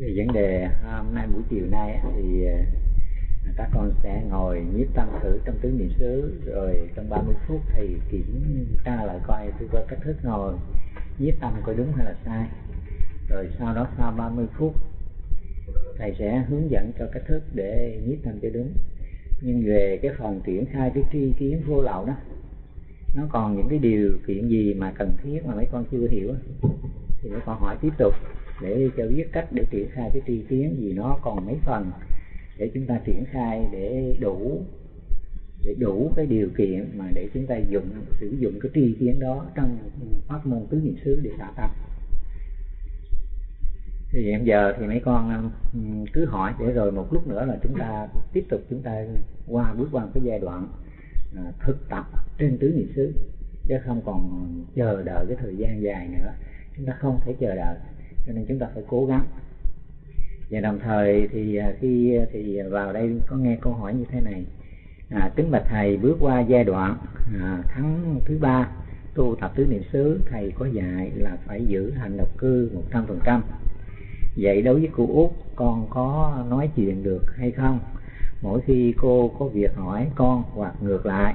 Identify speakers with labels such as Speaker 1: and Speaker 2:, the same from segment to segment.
Speaker 1: về vấn đề à, hôm nay buổi chiều nay thì à, các con sẽ ngồi nhiếp tâm thử trong tứ niệm xứ, rồi trong 30 phút thì kiểm tra lại coi tôi có cách thức ngồi nhiếp tâm coi đúng hay là sai. Rồi sau đó sau 30 phút, thầy sẽ hướng dẫn cho cách thức để nhiếp tâm cho đúng. Nhưng về cái phần triển khai cái tri kiến vô lậu đó, nó còn những cái điều kiện gì mà cần thiết mà mấy con chưa hiểu thì mấy con hỏi tiếp tục để cho biết cách để triển khai cái tri kiến vì nó còn mấy phần, để chúng ta triển khai để đủ để đủ cái điều kiện mà để chúng ta dùng, sử dụng cái tri kiến đó trong pháp môn tứ niệm xứ để tạo tập thì hiện giờ thì mấy con ừ, cứ hỏi, để rồi một lúc nữa là chúng ta tiếp tục chúng ta qua bước qua cái giai đoạn à, thực tập trên tứ niệm xứ, chứ không còn chờ đợi cái thời gian dài nữa. Chúng ta không thể chờ đợi cho nên chúng ta phải cố gắng. Và đồng thời thì à, khi à, thì vào đây có nghe câu hỏi như thế này. À, kính bạch thầy bước qua giai đoạn à, tháng thứ ba tu tập tứ niệm xứ thầy có dạy là phải giữ hành độc cư một trăm phần trăm. Vậy đối với cô út con có nói chuyện được hay không? Mỗi khi cô có việc hỏi con hoặc ngược lại.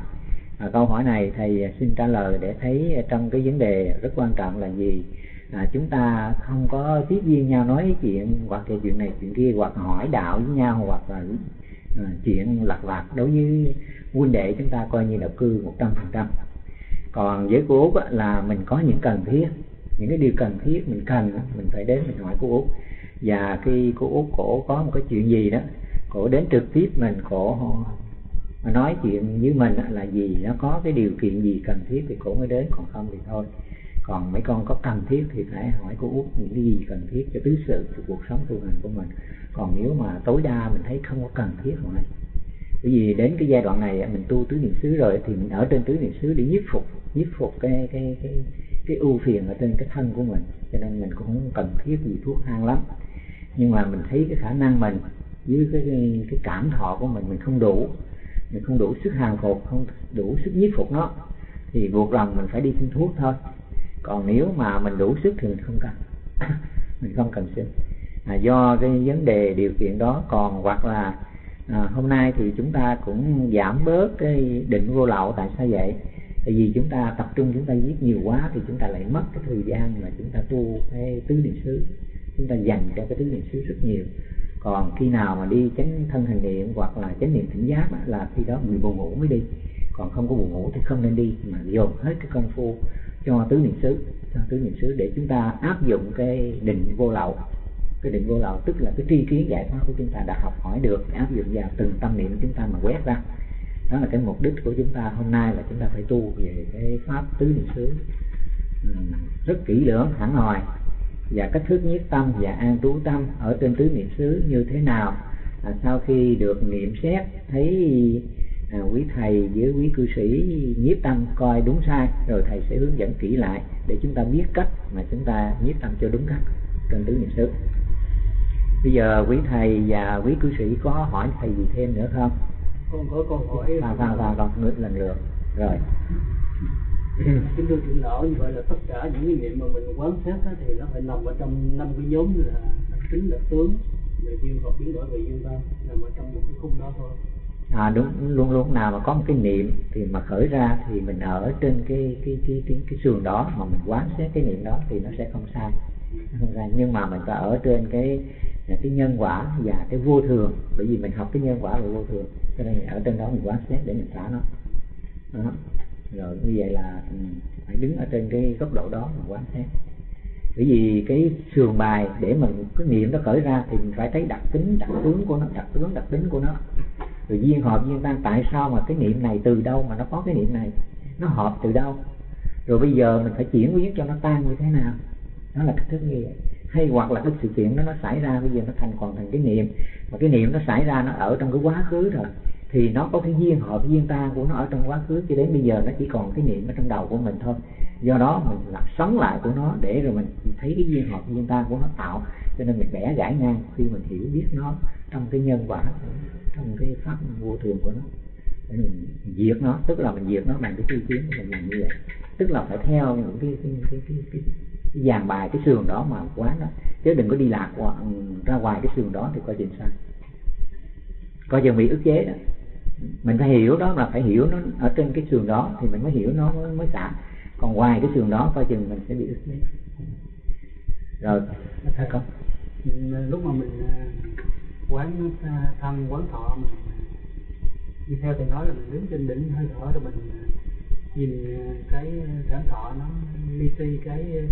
Speaker 1: À, câu hỏi này thầy xin trả lời để thấy trong cái vấn đề rất quan trọng là gì? À, chúng ta không có tiếp viên nhau nói chuyện hoặc là chuyện này chuyện kia hoặc hỏi đạo với nhau hoặc là à, chuyện lặt vặt. Đối với huynh đệ chúng ta coi như là cư một trăm phần trăm. Còn với cô út là mình có những cần thiết. Những cái điều cần thiết mình cần mình phải đến mình hỏi cô út. Và khi cô út cổ có một cái chuyện gì đó cổ đến trực tiếp mình cổ nói chuyện với mình là gì nó có cái điều kiện gì cần thiết thì cổ mới đến. Còn không thì thôi còn mấy con có cần thiết thì phải hỏi cô út những cái gì cần thiết cho tứ sự cho cuộc sống tu hành của mình. Còn nếu mà tối đa mình thấy không có cần thiết hỏi bởi vì đến cái giai đoạn này mình tu tứ niệm xứ rồi thì mình ở trên tứ niệm xứ để nhiếp phục nhiếp phục cái cái cái cái ưu phiền ở trên cái thân của mình. Cho nên mình cũng không cần thiết gì thuốc thang lắm. Nhưng mà mình thấy cái khả năng mình với cái cái, cái cảm thọ của mình mình không đủ mình không đủ sức hàng phục không đủ sức nhiếp phục nó thì buộc lòng mình phải đi xin thuốc thôi còn nếu mà mình đủ sức thì mình không cần. Mình không cần xin à, do cái vấn đề điều kiện đó còn hoặc là à, hôm nay thì chúng ta cũng giảm bớt cái định vô lậu. Tại sao vậy? Tại vì chúng ta tập trung chúng ta viết nhiều quá thì chúng ta lại mất cái thời gian mà chúng ta tu cái tứ niệm xứ. Chúng ta dành cho cái tứ niệm xứ rất nhiều. Còn khi nào mà đi chánh thân hành niệm hoặc là chánh niệm tỉnh giác là khi đó người buồn ngủ mới đi. Còn không có buồn ngủ thì không nên đi mà dồn hết cái công phu cho tứ niệm xứ cho tứ niệm xứ để chúng ta áp dụng cái định vô lậu. Cái định vô lậu tức là cái tri kiến giải thoát của chúng ta đã học hỏi được áp dụng vào từng tâm niệm chúng ta mà quét ra. Đó là cái mục đích của chúng ta hôm nay là chúng ta phải tu về cái pháp tứ niệm xứ. Rất kỹ lưỡng hẳn hoi và cách thức nhiếp tâm và an trú tâm ở trên tứ niệm xứ như thế nào? À, sau khi được niệm xét thấy à, quý thầy với quý cư sĩ nhiếp tâm coi đúng sai rồi thầy sẽ hướng dẫn kỹ lại để chúng ta biết cách mà chúng ta nhiếp tâm cho đúng cách trên tứ niệm xứ. Bây giờ quý thầy và quý cư sĩ có hỏi thầy gì thêm nữa không?
Speaker 2: Con có câu hỏi
Speaker 1: vào vào vào vào lần lượt. Rồi.
Speaker 2: Kính thưa trưởng lão như vậy là tất cả những cái niệm mà mình quán sát á, thì nó phải nằm ở trong năm cái nhóm như là tính đặc tướng về duyên hợp biến đổi về duyên ta nằm ở trong một cái khung đó thôi
Speaker 1: à đúng luôn luôn nào mà có một cái niệm thì mà khởi ra thì mình ở trên cái cái cái cái, cái sườn đó mà mình quán xét cái niệm đó thì nó sẽ không sai. Không sai nhưng mà mình phải ở trên cái à, cái nhân quả và cái vô thường bởi vì mình học cái nhân quả và vô thường cho nên ở trên đó mình quán xét để mình xả nó. Đó. rồi như vậy là ừ, phải đứng ở trên cái góc độ đó mà quán xét bởi vì cái sườn bài để mình cái niệm nó khởi ra thì mình phải thấy đặc tính đặc tướng của nó đặc tướng đặc tính của nó rồi duyên hợp duyên tan, tại sao mà cái niệm này từ đâu mà nó có cái niệm này? Nó hợp từ đâu? Rồi bây giờ mình phải chuyển biến cho nó tan như thế nào? Đó là cách thức như vậy. Hay hoặc là cái sự kiện đó nó xảy ra, bây giờ nó thành còn thành cái niệm. Mà cái niệm nó xảy ra, nó ở trong cái quá khứ rồi, thì nó có cái duyên hợp, duyên tan của nó ở trong quá khứ. Cho đến bây giờ nó chỉ còn cái niệm ở trong đầu của mình thôi. Do đó mình làm sống lại của nó để rồi mình thấy cái duyên hợp, duyên tan của nó tạo. Cho nên mình bẻ gãy ngang khi mình hiểu biết nó trong cái nhân quả trong cái pháp vô thường của nó. Để mình diệt nó tức là mình diệt nó bằng cái tri kiến của mình làm như vậy. Tức là phải theo những cái cái cái cái, cái, dàn bài cái sườn đó mà quán đó. Chứ đừng có đi lạc ừ, ra ngoài cái sườn đó thì coi chừng sai coi chừng bị ức chế đó. Mình phải hiểu đó là phải hiểu nó ở trên cái sườn đó thì mình mới hiểu nó mới, mới xả. Còn ngoài cái sườn đó coi chừng mình sẽ bị ức chế. Rồi
Speaker 2: thưa con ừ, lúc mà mình quán à, thân quán thọ mình à, đi theo thì nói là mình đứng trên đỉnh hơi thở rồi mình à, nhìn cái cảm thọ nó li ti, cái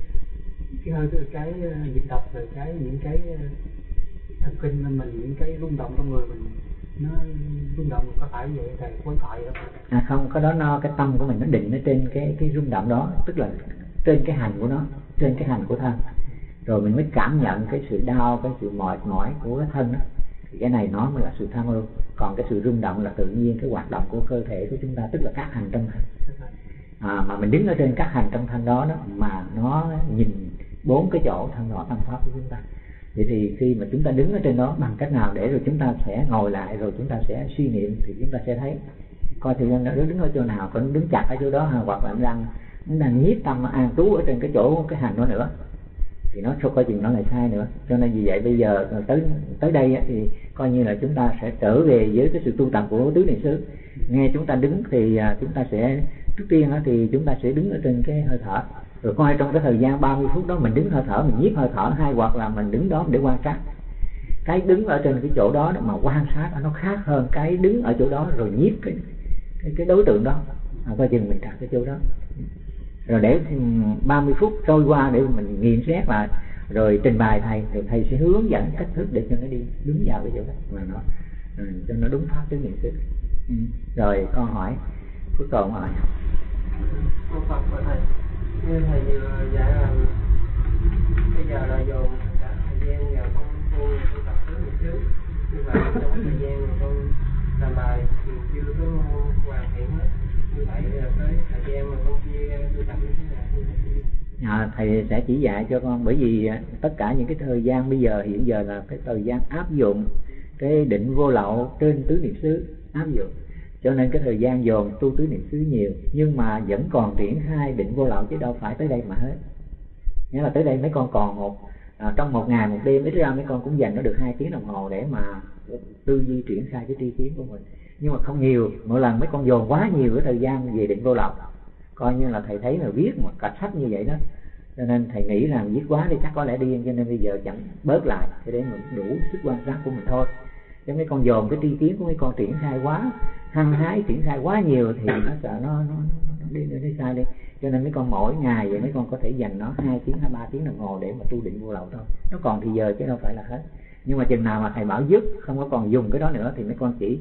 Speaker 2: cái hơi, cái nhịp đập rồi cái những cái thần kinh mình, những cái rung động trong người mình, nó rung động có phải vậy thầy? Quán thoại không
Speaker 1: à không có đó no cái tâm của mình nó định ở trên cái cái rung động đó, tức là trên cái hành của nó, trên cái hành của thân. Rồi mình mới cảm nhận cái sự đau, cái sự mệt mỏi của cái thân đó thì cái này nó mới là sự tham ưu còn cái sự rung động là tự nhiên cái hoạt động của cơ thể của chúng ta tức là các hành trong thân à, mà mình đứng ở trên các hành trong thân đó đó mà nó nhìn bốn cái chỗ thân nội thân pháp của chúng ta. Vậy thì khi mà chúng ta đứng ở trên đó bằng cách nào để rồi chúng ta sẽ ngồi lại rồi chúng ta sẽ suy niệm thì chúng ta sẽ thấy coi thì nó đứng ở chỗ nào có đứng chặt ở chỗ đó hoặc là đang đang nhiếp tâm an trú ở trên cái chỗ cái hành đó nữa thì nó không coi chừng nó lại sai nữa. Cho nên vì vậy bây giờ tới tới đây thì coi như là chúng ta sẽ trở về với cái sự tu tập của tứ niệm xứ. Nghe chúng ta đứng thì à, chúng ta sẽ trước tiên thì chúng ta sẽ đứng ở trên cái hơi thở. Rồi coi trong cái thời gian 30 phút đó mình đứng hơi thở mình nhiếp hơi thở hay hoặc là mình đứng đó để quan sát. Cái đứng ở trên cái chỗ đó mà quan sát nó khác hơn cái đứng ở chỗ đó rồi nhiếp cái cái, cái đối tượng đó. À, coi chừng mình đặt cái chỗ đó rồi để 30 phút trôi qua để mình nghiền xét lại. Rồi trình bày thầy thì thầy sẽ hướng dẫn cách thức để cho nó đi đúng vào cái chỗ đó. Mà nó ừ, cho nó đúng pháp cái niệm xứ ừ. rồi con hỏi cuối cùng hỏi.
Speaker 3: Cô Phật của thầy. Như thầy vừa dạy là bây giờ là dồn cả thời gian vào con tu tu tập thứ một xứ như vậy trong thời gian mà con làm bài thì chưa có hoàn thiện hết
Speaker 1: à, thầy sẽ chỉ dạy cho con bởi vì tất cả những cái thời gian bây giờ hiện giờ là cái thời gian áp dụng cái định vô lậu trên tứ niệm xứ áp dụng. Cho nên cái thời gian dồn tu tứ niệm xứ nhiều nhưng mà vẫn còn triển khai định vô lậu chứ đâu phải tới đây mà hết. Nghĩa là tới đây mấy con còn một à, trong một ngày một đêm ít ra mấy con cũng dành nó được hai tiếng đồng hồ để mà tư duy triển khai cái tri kiến của mình nhưng mà không nhiều mỗi lần mấy con dồn quá nhiều cái thời gian về định vô lậu coi như là thầy thấy là viết một cả sách như vậy đó. Cho nên thầy nghĩ là viết quá thì chắc có lẽ điên cho nên bây giờ chẳng bớt lại để mình đủ sức quan sát của mình thôi. Cho mấy con dồn cái tri kiến của mấy con triển khai quá hăng hái triển khai quá nhiều thì nó sợ nó nó, nó đi nó đi sai đi. Cho nên mấy con mỗi ngày vậy mấy con có thể dành nó hai tiếng hay ba tiếng đồng hồ để mà tu định vô lậu thôi. Nó còn thì giờ chứ đâu phải là hết. Nhưng mà chừng nào mà thầy bảo dứt không có còn dùng cái đó nữa thì mấy con chỉ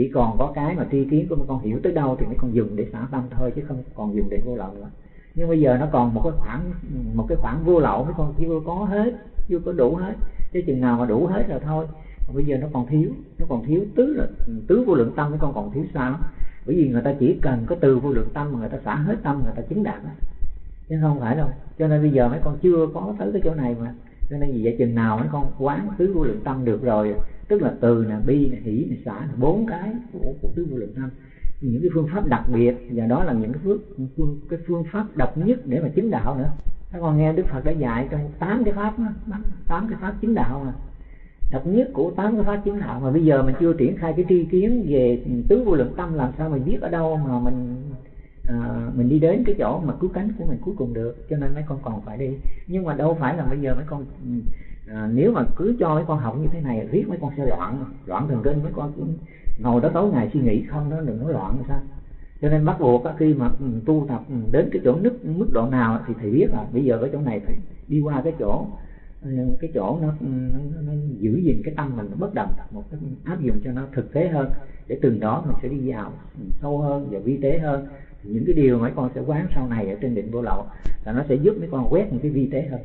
Speaker 1: chỉ còn có cái mà tri kiến của mấy con hiểu tới đâu thì mấy con dùng để xả tâm thôi, chứ không còn dùng để vô lậu nữa. Nhưng bây giờ nó còn một cái khoảng, một cái khoảng vô lậu, mấy con chưa có hết chưa có đủ hết. Chứ chừng nào mà đủ hết rồi thôi. Còn bây giờ nó còn thiếu, nó còn thiếu tứ là, tứ vô lượng tâm, mấy con còn thiếu sao? Bởi vì người ta chỉ cần có từ vô lượng tâm mà người ta xả hết tâm, người ta chứng đạt đó chứ không phải đâu. Cho nên bây giờ mấy con chưa có tới cái chỗ này mà. Cho nên vì vậy chừng nào mấy con quán tứ vô lượng tâm được rồi tức là từ là bi là hỷ nè xả bốn cái của, của tứ vô lượng tâm những cái phương pháp đặc biệt và đó là những cái phương, phương cái phương pháp độc nhất để mà chứng đạo nữa. Các con nghe đức phật đã dạy cho tám cái pháp tám cái pháp chứng đạo mà. Độc nhất của tám cái pháp chứng đạo mà bây giờ mình chưa triển khai cái tri kiến về tứ vô lượng tâm làm sao mình biết ở đâu mà mình à, mình đi đến cái chỗ mà cứu cánh của mình cuối cùng được. Cho nên mấy con còn phải đi. Nhưng mà đâu phải là bây giờ mấy con ừ, à, nếu mà cứ cho mấy con học như thế này riết mấy con sẽ loạn loạn thần kinh mấy con cũng ngồi đó tối ngày suy nghĩ không đó đừng nói loạn sao? Cho nên bắt buộc khi mà ừ, tu tập ừ, đến cái chỗ nứt mức độ nào thì thầy biết là bây giờ cái chỗ này phải đi qua cái chỗ ừ, cái chỗ nó, nó, nó giữ gìn cái tâm mình nó bất động một cái áp dụng cho nó thực tế hơn. Để từng đó mình sẽ đi vào sâu hơn và vi tế hơn. Những cái điều mấy con sẽ quán sau này ở trên định vô lậu là nó sẽ giúp mấy con quét những cái vi tế hơn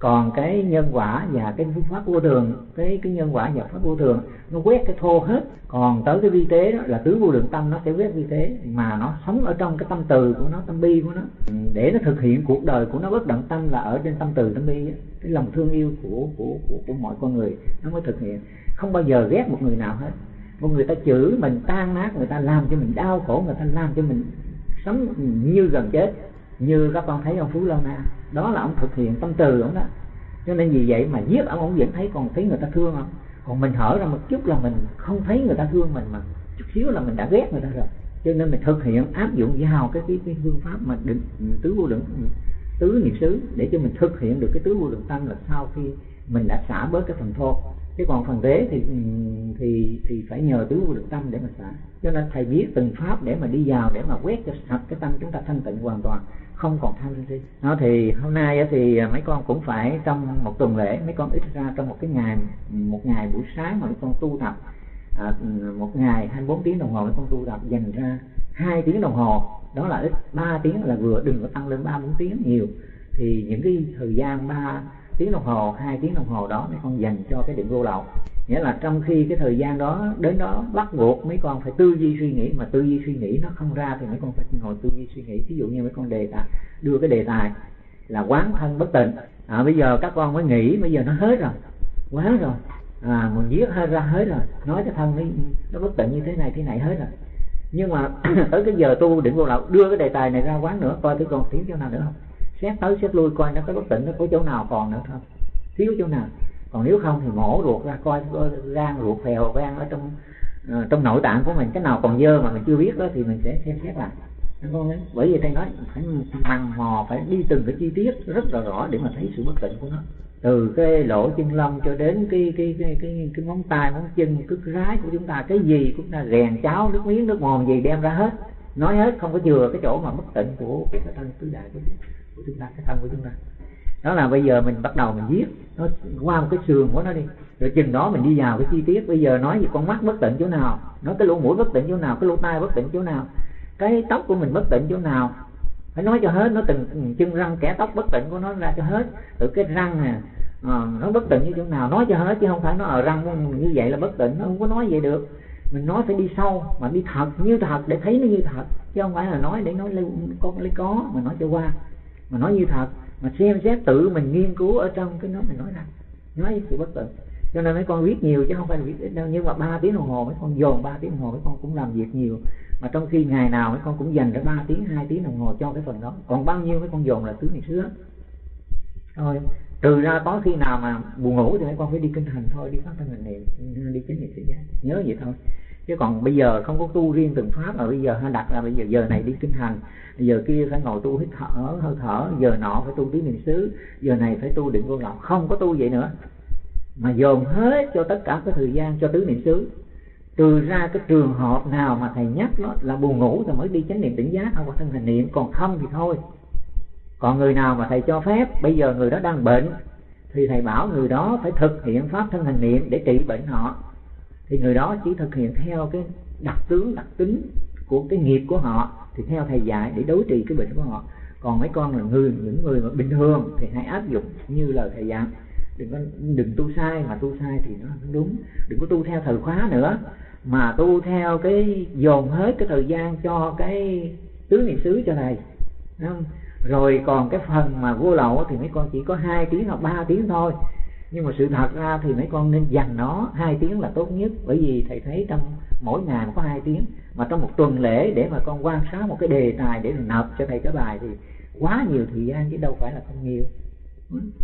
Speaker 1: còn cái nhân quả và cái pháp vô thường cái cái nhân quả và pháp vô thường nó quét cái thô hết. Còn tới cái vi tế đó là tứ vô lượng tâm nó sẽ quét vi tế. Mà nó sống ở trong cái tâm từ của nó tâm bi của nó. Để nó thực hiện cuộc đời của nó bất động tâm là ở trên tâm từ tâm bi cái lòng thương yêu của của của, của mọi con người nó mới thực hiện. Không bao giờ ghét một người nào hết. Một người ta chửi mình tan nát người ta làm cho mình đau khổ người ta làm cho mình sống như gần chết. Như các con thấy ông phú lâu na đó là ông thực hiện tâm từ ông đó. Cho nên vì vậy mà giết ông ông vẫn thấy còn thấy người ta thương không? Còn mình hở ra một chút là mình không thấy người ta thương mình mà chút xíu là mình đã ghét người ta rồi. Cho nên mình thực hiện áp dụng vào cái cái, cái phương pháp mà định tứ vô lượng tứ niệm xứ để cho mình thực hiện được cái tứ vô lượng tâm là sau khi mình đã xả bớt cái phần thô chứ còn phần thế thì thì thì phải nhờ tứ vô lượng tâm để mà xả. Cho nên thầy biết từng pháp để mà đi vào để mà quét cho sạch cái tâm chúng ta thanh tịnh hoàn toàn không còn tham sân si. Nó thì hôm nay thì mấy con cũng phải trong một tuần lễ mấy con ít ra trong một cái ngày một ngày buổi sáng mà mấy con tu tập à, một ngày 24 tiếng đồng hồ mấy con tu tập dành ra hai tiếng đồng hồ đó là ít ba tiếng là vừa đừng có tăng lên ba bốn tiếng nhiều. Thì những cái thời gian ba tiếng đồng hồ hai tiếng đồng hồ đó mấy con dành cho cái điểm vô lậu. Nghĩa là trong khi cái thời gian đó đến đó bắt buộc mấy con phải tư duy suy nghĩ mà tư duy suy nghĩ nó không ra thì mấy con phải ngồi tư duy suy nghĩ. Ví dụ như mấy con đề tài đưa cái đề tài là quán thân bất tịnh. À, bây giờ các con mới nghĩ bây giờ nó hết rồi quá rồi. À mình viết hết ra hết rồi nói cái thân nó, nó bất tịnh như thế này thế này hết rồi. Nhưng mà tới cái giờ tu định vô lậu đưa cái đề tài này ra quán nữa coi thử còn tiếng chỗ nào nữa không? Xét tới xét lui coi nó có bất tỉnh nó có chỗ nào còn nữa không? Thiếu chỗ nào? Còn nếu không thì mổ ruột ra coi gan ruột phèo gan ở trong ờ, trong nội tạng của mình cái nào còn dơ mà mình chưa biết đó thì mình sẽ xem xét lại. Bởi vì thầy nói phải mằn mò phải đi từng cái chi tiết rất là rõ để mà thấy sự bất tịnh của nó. Từ cái lỗ chân lông cho đến cái cái cái cái, cái móng tay móng chân cái rái của chúng ta cái gì cũng là rèn cháo nước miếng nước mồm gì đem ra hết. Nói hết không có chừa cái chỗ mà bất tịnh của cái thân tứ đại của, của chúng ta cái thân của chúng ta. Đó là bây giờ mình bắt đầu mình viết nó qua một cái sườn của nó đi. Rồi chừng đó mình đi vào cái chi tiết. Bây giờ nói về con mắt bất tịnh chỗ nào nói cái lỗ mũi bất tịnh chỗ nào cái lỗ tai bất tịnh chỗ nào cái tóc của mình bất tịnh chỗ nào. Phải nói cho hết nó từng chân răng kẻ tóc bất tịnh của nó ra cho hết. Từ cái răng nè à, nó bất tịnh như chỗ nào nói cho hết chứ không phải nó ở răng như vậy là bất tịnh nó không có nói vậy được. Mình nói phải đi sâu mà đi thật như thật để thấy nó như thật. Chứ không phải là nói để nói lấy có lấy có mà nói cho qua mà nói như thật, mà xem xét tự mình nghiên cứu ở trong cái nó mình nói ra nói sự bất tịnh cho nên mấy con viết nhiều chứ không phải là viết ít đâu. Nhưng mà ba tiếng đồng hồ, mấy con dồn ba tiếng đồng hồ, mấy con cũng làm việc nhiều. Mà trong khi ngày nào mấy con cũng dành ra ba tiếng, hai tiếng đồng hồ cho cái phần đó. Còn bao nhiêu mấy con dồn là thứ này xưa thôi trừ ra có khi nào mà buồn ngủ thì mấy con phải đi kinh hành thôi, đi phát thân hành niệm đi chính niệm tự giác nhớ vậy thôi chứ còn bây giờ không có tu riêng từng pháp mà bây giờ ha, đặt là bây giờ giờ này đi kinh hành, giờ kia phải ngồi tu hít thở, hơi thở, giờ nọ phải tu tứ niệm xứ, giờ này phải tu định vô lậu. Không có tu vậy nữa. Mà dồn hết cho tất cả cái thời gian cho tứ niệm xứ. Trừ ra cái trường hợp nào mà thầy nhắc đó là buồn ngủ thì mới đi chánh niệm tỉnh giác hoặc thân hành niệm. Còn không thì thôi. Còn người nào mà thầy cho phép, bây giờ người đó đang bệnh, thì thầy bảo người đó phải thực hiện pháp thân hành niệm để trị bệnh họ thì người đó chỉ thực hiện theo cái đặc tướng, đặc tính của cái nghiệp của họ, thì theo thầy dạy để đối trị cái bệnh của họ. Còn mấy con là người, những người mà bình thường thì hãy áp dụng như lời thầy dạy. Đừng có, đừng tu sai, mà tu sai thì nó không đúng. Đừng có tu theo thời khóa nữa, mà tu theo cái dồn hết cái thời gian cho cái tứ niệm xứ cho thầy. Rồi còn cái phần mà vô lậu thì mấy con chỉ có hai tiếng hoặc ba tiếng thôi nhưng mà sự thật ra thì mấy con nên dành nó hai tiếng là tốt nhất. Bởi vì thầy thấy trong mỗi ngày có hai tiếng, mà trong một tuần lễ để mà con quan sát một cái đề tài để nộp cho thầy cái bài thì quá nhiều thời gian chứ đâu phải là không nhiều.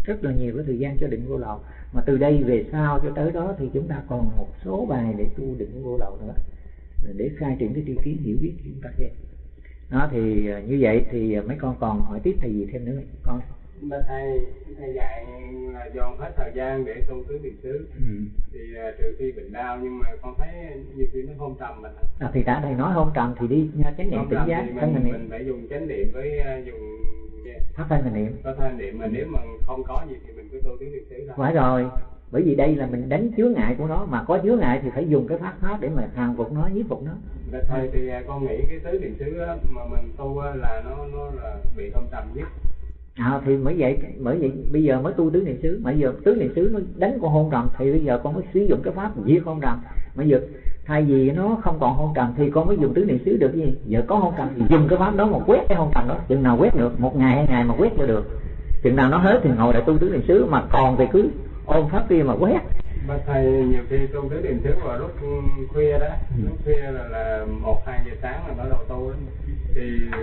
Speaker 1: Rất là nhiều cái thời gian cho định vô lậu. Mà từ đây về sau cho tới đó thì chúng ta còn một số bài để tu định vô lậu nữa. Để khai triển cái tri kiến, hiểu biết chúng ta thêm. Đó thì à, như vậy thì à, mấy con còn hỏi tiếp thầy gì thêm nữa con
Speaker 3: mà thầy thầy dạy là dồn hết thời gian để tu tứ niệm xứ. Ừ. thì uh, trừ khi bệnh đau nhưng mà con thấy nhiều khi nó hôn trầm mình
Speaker 1: à, thì đã thầy nói hôn trầm thì đi chánh niệm tỉnh giác
Speaker 3: thân mình, mình phải dùng chánh niệm với uh, dùng
Speaker 1: pháp thân niệm.
Speaker 3: Pháp thân niệm mà nếu mà không có gì thì mình cứ tu tứ niệm xứ thôi.
Speaker 1: Phải rồi bởi vì đây là mình đánh chứa ngại của nó mà có chứa ngại thì phải dùng cái pháp pháp để mà hàng phục nó nhiếp phục nó.
Speaker 3: Thầy thì à, con nghĩ cái tứ niệm xứ mà mình tu là nó nó là bị không trầm nhất
Speaker 1: à, thì mới vậy bởi vậy bây giờ mới tu tứ niệm xứ. Mà giờ tứ niệm xứ nó đánh con hôn trầm thì bây giờ con mới sử dụng cái pháp diệt hôn trầm. Mà giờ thay vì nó không còn hôn trầm thì con mới dùng tứ niệm xứ được gì? Giờ có hôn trầm thì dùng cái pháp đó mà quét cái hôn trầm đó. Chừng nào quét được một ngày hai ngày mà quét cho được. Chừng nào nó hết thì ngồi lại tu tứ niệm xứ mà còn thì cứ ôm pháp kia mà quét.
Speaker 3: Mà thầy nhiều khi tu tứ niệm xứ vào lúc khuya đó ừ. lúc khuya là là một hai giờ sáng là bắt đầu tu đó.
Speaker 4: Thì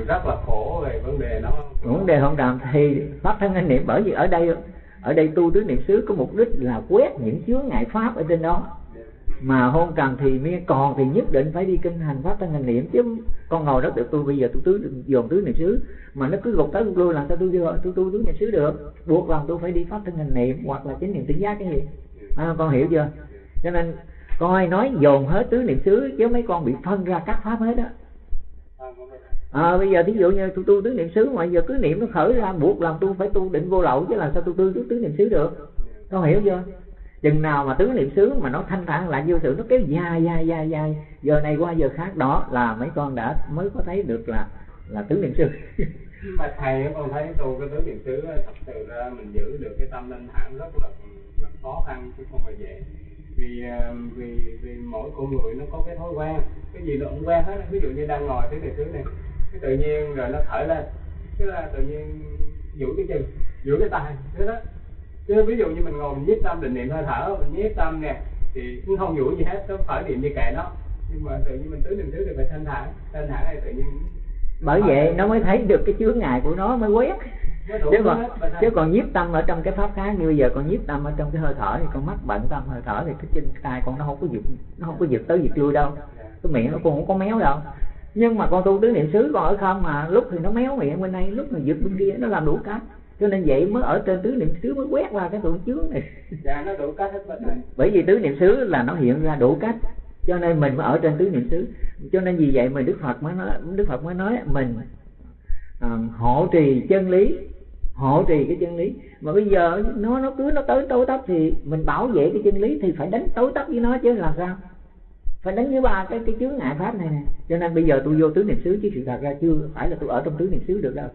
Speaker 4: rất là khổ về vấn đề đó
Speaker 1: vấn đề không làm thì pháp thân anh niệm bởi vì ở đây ở đây tu tứ niệm xứ có mục đích là quét những chướng ngại pháp ở trên đó. Mà hôn trầm thì mới còn thì nhất định phải đi kinh hành pháp thân hành niệm chứ con ngồi đó được tôi bây giờ tôi tứ dồn tứ niệm xứ mà nó cứ gục tới gục lui làm sao tôi tôi tôi tu tứ niệm xứ được. Buộc lòng tôi phải đi pháp thân hành niệm hoặc là chính niệm tỉnh giác cái gì. À, con hiểu chưa? Cho nên coi nói dồn hết tứ niệm xứ chứ mấy con bị phân ra các pháp hết đó à, bây giờ thí dụ như tôi tu tứ niệm xứ mà giờ cứ niệm nó khởi ra buộc làm tôi phải tu định vô lậu chứ làm sao tôi tu tứ niệm xứ được? Có hiểu chưa? Chừng nào mà tứ niệm xứ mà nó thanh thản lại vô sự nó kéo dài dài dài dài. Giờ này qua giờ khác đó là mấy con đã mới có thấy được là là tứ niệm xứ.
Speaker 4: Mà thầy con thấy tu cái tứ niệm xứ thật sự ra mình giữ được cái tâm thanh thản rất là, là khó khăn chứ không phải dễ. Vì ờ, vì vì mỗi con người nó có cái thói quen. Cái gì nó cũng quen hết ví dụ như đang ngồi tứ niệm xứ này cái tự nhiên rồi nó khởi lên. Cái là tự nhiên giữ cái chân giữ cái tay thế đó. Chứ ví dụ như mình ngồi mình nhiếp tâm định niệm hơi thở mình nhiếp tâm nè thì cũng không vũ gì hết nó khởi niệm như kệ nó. Nhưng mà tự nhiên mình tứ niệm xứ thì phải thanh thản thanh thản này tự nhiên
Speaker 1: bởi vậy nó mới thấy được cái chướng ngại của nó mới quét. Chứ còn chứ còn nhiếp tâm ở trong cái pháp khác như bây giờ còn nhiếp tâm ở trong cái hơi thở thì con mắt bận tâm hơi thở thì cái chân tay con nó không có giật nó không có giật tới giật lui đâu. Cái miệng nó cũng không có méo đâu nhưng mà con tu tứ niệm xứ còn ở không? Mà lúc thì nó méo miệng bên đây lúc mà giật bên kia nó làm đủ cách. Cho nên vậy mới ở trên tứ niệm xứ mới quét ra cái tụ chướng này.
Speaker 4: Dạ nó đủ cách hết
Speaker 1: bởi vì tứ niệm xứ là nó hiện ra đủ cách. Cho nên mình mới ở trên tứ niệm xứ. Cho nên vì vậy mà đức phật mới nói đức phật mới nói mình à, hộ trì chân lý hộ trì cái chân lý. Mà bây giờ nó nó cứ nó tới tối tấp thì mình bảo vệ cái chân lý thì phải đánh tối tấp với nó chứ làm sao phải đánh với ba cái cái chướng ngại pháp này nè. Cho nên bây giờ tôi vô tứ niệm xứ, chứ sự thật ra chưa phải là tôi ở trong tứ niệm xứ được đâu.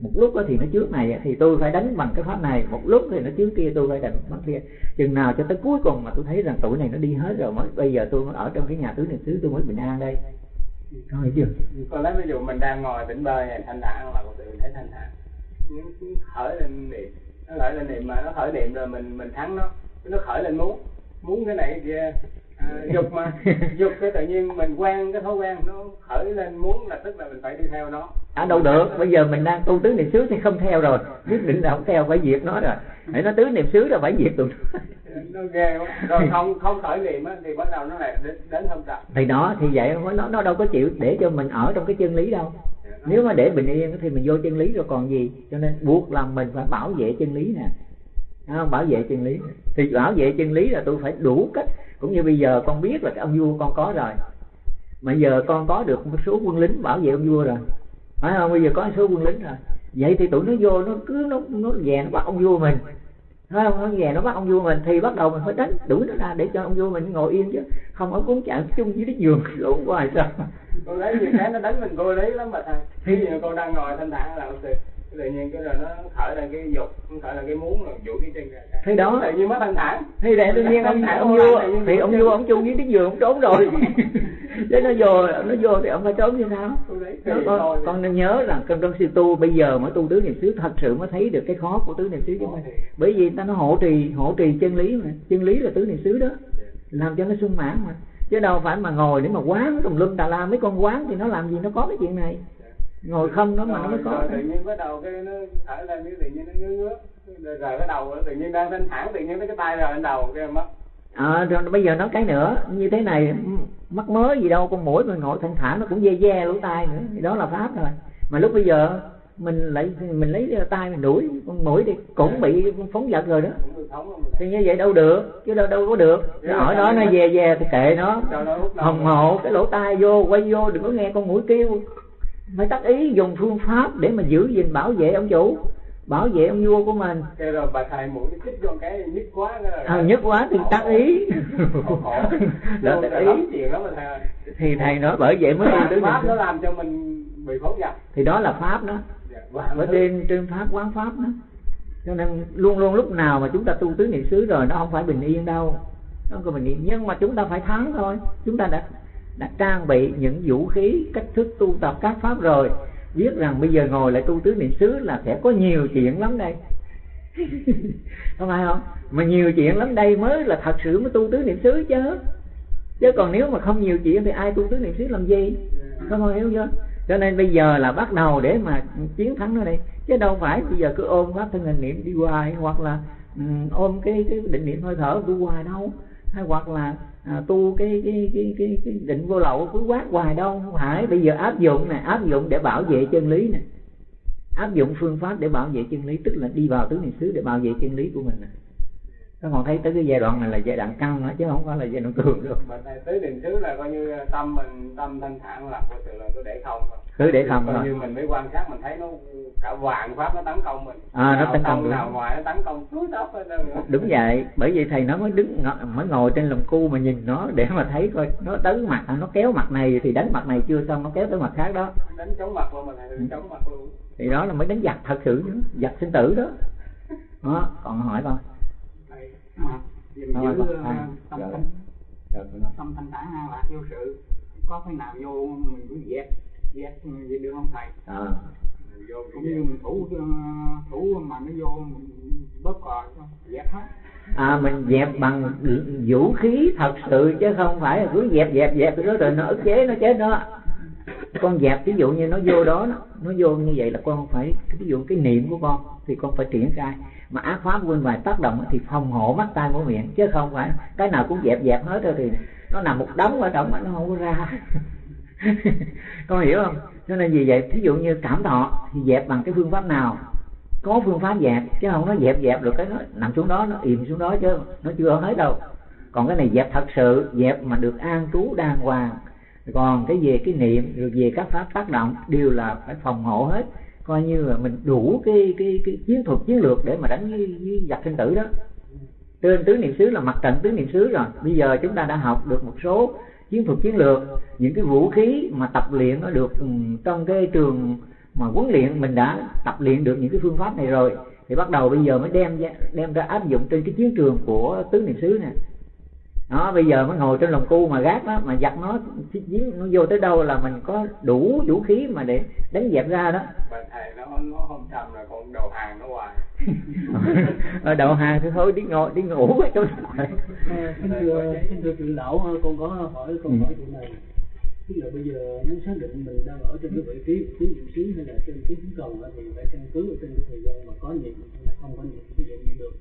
Speaker 1: Một lúc thì nó trước này thì tôi phải đánh bằng cái pháp này. Một lúc thì nó trước kia, tôi phải đánh bằng kia. Chừng nào cho tới cuối cùng mà tôi thấy rằng tuổi này nó đi hết rồi, mới bây giờ tôi mới ở trong cái nhà tứ niệm xứ, tôi mới bình an đây. Có hiểu chưa?
Speaker 4: Có lấy ví dụ mình đang ngồi tỉnh bơi này thanh thản là một tự thấy thanh thản. Những khởi lên niệm, nó khởi lên niệm mà nó khởi niệm rồi mình mình thắng nó. Nó khởi lên muốn muốn cái này kia dục mà. Dục cái tự nhiên mình quen cái thói quen nó khởi lên muốn là tức là mình phải đi theo nó.
Speaker 1: À đâu được. Bây giờ mình đang tu tứ niệm xứ thì không theo rồi. Quyết định là không theo phải diệt nó rồi. Để nó tứ niệm xứ là phải diệt tụi
Speaker 4: nó. Ghê quá. Rồi không không khởi niệm á thì bắt đầu nó lại đến, đến hôm trầm
Speaker 1: thì đó thì vậy nó nó đâu có chịu để cho mình ở trong cái chân lý đâu. Nếu mà để bình yên thì mình vô chân lý rồi còn gì. Cho nên buộc lòng mình phải bảo vệ chân lý nè. Không? bảo vệ chân lý. Thì bảo vệ chân lý là tôi phải đủ cách cũng như bây giờ con biết là cái ông vua con có rồi. Mà giờ con có được một số quân lính bảo vệ ông vua rồi. Phải không? Bây giờ có số quân lính rồi. Vậy thì tụi nó vô, nó cứ, nó nó về nó bắt ông vua mình. Phải không? Nó về nó bắt ông vua mình thì bắt đầu mình phải đánh đuổi nó ra để cho ông vua mình ngồi yên chứ. Không ở cuốn chạm chung với cái giường lộn hoài sao.
Speaker 4: Con lấy nhiều cái nó đánh mình cô lý lắm mà thầy ví giờ con đang ngồi, thanh thản là ông tự nhiên cái rồi nó khởi lên cái dục nó khởi lên cái muốn rồi dụ cái chân ra.
Speaker 1: Thì đó.
Speaker 4: Tự nhiên mất thanh thản.
Speaker 1: Thì để tự nhiên ông ông vua thì ông vua ông chung với cái giường ông trốn rồi. Chứ nó vô nó vô thì ông phải trốn như sao đó, con, con nên nhớ là con trong sư tu bây giờ mới tu tứ niệm xứ thật sự mới thấy được cái khó của tứ niệm xứ chứ mình bởi vì ta nó hộ trì hộ trì chân lý mà chân lý là tứ niệm xứ đó. Làm cho nó sung mãn mà. Chứ đâu phải mà ngồi để mà quán tùm lum tà la mấy con quán thì nó làm gì nó có cái chuyện này ngồi không đó mà nó mới có
Speaker 4: rồi, tự nhiên bắt đầu cái nó thở lên cái tự nhiên nó ngứa ngứa. Rồi, rồi cái đầu tự nhiên đang thanh thản tự nhiên cái tay rồi lên đầu cái mất.
Speaker 1: À, rồi bây giờ nói cái nữa như thế này mắc mớ gì đâu con mũi mình ngồi thanh thản nó cũng dê dê lỗ tai nữa thì đó là pháp rồi. Mà lúc bây giờ mình lại mình lấy tay mình đuổi con mũi thì cũng bị phóng vật rồi đó. Thì như vậy đâu được chứ đâu đâu có được. Nó ở đó nó về về thì kệ nó. Hồng hộ cái lỗ tai vô quay vô đừng có nghe con mũi kêu phải tác ý dùng phương pháp để mà giữ gìn bảo vệ ông chủ bảo vệ ông vua của mình.
Speaker 4: Cái rồi bà thầy mũi chích vô cái nhức quá rồi
Speaker 1: à, nhức quá thì tác ý.
Speaker 4: Đó
Speaker 1: tác ý. thì thầy nói bởi vậy mới
Speaker 4: tứ pháp nó làm cho mình bị phóng dật
Speaker 1: thì đó là pháp đó. Ở trên trên pháp quán pháp đó. Cho nên luôn luôn lúc nào mà chúng ta tu tứ niệm xứ rồi nó không phải bình yên đâu. Nó không có bình yên. Nhưng mà chúng ta phải thắng thôi. Chúng ta đã đã trang bị những vũ khí cách thức tu tập các pháp rồi. Biết rằng bây giờ ngồi lại tu tứ niệm xứ là sẽ có nhiều chuyện lắm đây. Không phải không? Mà nhiều chuyện lắm đây mới là thật sự mới tu tứ niệm xứ chứ. Chứ còn nếu mà không nhiều chuyện thì ai tu tứ niệm xứ làm gì? Không hiểu chưa? Cho nên bây giờ là bắt đầu để mà chiến thắng nó đây. Chứ đâu phải bây giờ cứ ôm pháp thân hình niệm đi hoài hoặc là um, ôm cái cái định niệm hơi thở đi hoài đâu. Hay hoặc là à, tu cái cái, cái cái cái định vô lậu cứ quát hoài đâu không phải. Bây giờ áp dụng này áp dụng để bảo vệ chân lý này áp dụng phương pháp để bảo vệ chân lý tức là đi vào tứ niệm xứ để bảo vệ chân lý của mình này các bạn thấy tới cái giai đoạn này là giai đoạn căng đó chứ không phải là giai đoạn cường được
Speaker 4: mà tứ niệm xứ là coi như tâm mình tâm thanh thản lạc của sự là cứ để không
Speaker 1: cứ để không
Speaker 4: coi như mình mới quan sát mình thấy nó cả vàng pháp nó tấn công mình.
Speaker 1: À, nó tấn công
Speaker 4: nào ngoài nó tấn công túi tóc
Speaker 1: đúng vậy bởi vậy thầy nó mới đứng mới ngồi trên lồng cu mà nhìn nó để mà thấy coi nó đánh mặt nó kéo mặt này thì đánh mặt này chưa xong nó kéo tới mặt khác đó.
Speaker 4: Đánh chống mặt luôn mà thầy chống mặt luôn.
Speaker 1: Thì đó là mới đánh giặc thật sự nữa giặc sinh tử đó. Đó còn hỏi con.
Speaker 3: thầy à, giữ ờ, tâm
Speaker 1: con nói.
Speaker 3: tâm thanh thản an lạc vô sự. Có cái nào vô mình cứ dẹp dẹp vậy được không thầy?
Speaker 1: À,
Speaker 4: vô
Speaker 3: cũng như mình thủ ờ, thủ mà nó vô mình bóp cò dẹp hết.
Speaker 1: À mình dẹp bằng vũ khí thật sự chứ không phải là cứ dẹp dẹp dẹp cái đó rồi nó ức chế nó chết đó. Con dẹp ví dụ như nó vô đó nó, nó vô như vậy là con phải ví dụ cái niệm của con thì con phải triển khai mà ác pháp bên ngoài tác động thì phòng hộ mắt tai mũi miệng, chứ không phải cái nào cũng dẹp dẹp hết rồi thì nó nằm một đống ở trong mà nó không có ra. Con hiểu không? Cho nên vì vậy, thí dụ như cảm thọ thì dẹp bằng cái phương pháp nào? Có phương pháp dẹp, chứ không nó dẹp dẹp được cái nó nằm xuống đó, nó im xuống đó chứ nó chưa hết đâu. Còn cái này dẹp thật sự, dẹp mà được an trú, đàng hoàng. Còn cái về cái niệm, rồi về các pháp tác động, đều là phải phòng hộ hết coi như là mình đủ cái cái cái chiến thuật chiến lược để mà đánh với, với giặc sinh tử đó. Trên tứ niệm xứ là mặt trận tứ niệm xứ rồi. Bây giờ chúng ta đã học được một số chiến thuật chiến lược những cái vũ khí mà tập luyện nó được ừ, trong cái trường mà huấn luyện mình đã tập luyện được những cái phương pháp này rồi thì bắt đầu bây giờ mới đem ra, đem ra áp dụng trên cái chiến trường của tứ niệm xứ nè đó bây giờ mới ngồi trên lồng cu mà gác đó mà giặt nó giếng nó vô tới đâu là mình có đủ vũ khí mà để đánh dẹp ra đó.
Speaker 4: Bà thầy nó nó không trầm là còn đầu hàng nó hoài.
Speaker 1: Ở đậu hàng thì thôi đi ngồi đi ngủ ở chỗ này
Speaker 2: À, xin thưa xin thưa trưởng lão con có hỏi con
Speaker 1: Ừ.
Speaker 2: hỏi chuyện này. Tức là bây giờ muốn xác định mình đang ở trên cái vị trí tứ niệm xứ hay là trên cái cần á, thì phải căn cứ ở trên cái thời gian mà có niệm hay là không có niệm. Ví dụ như được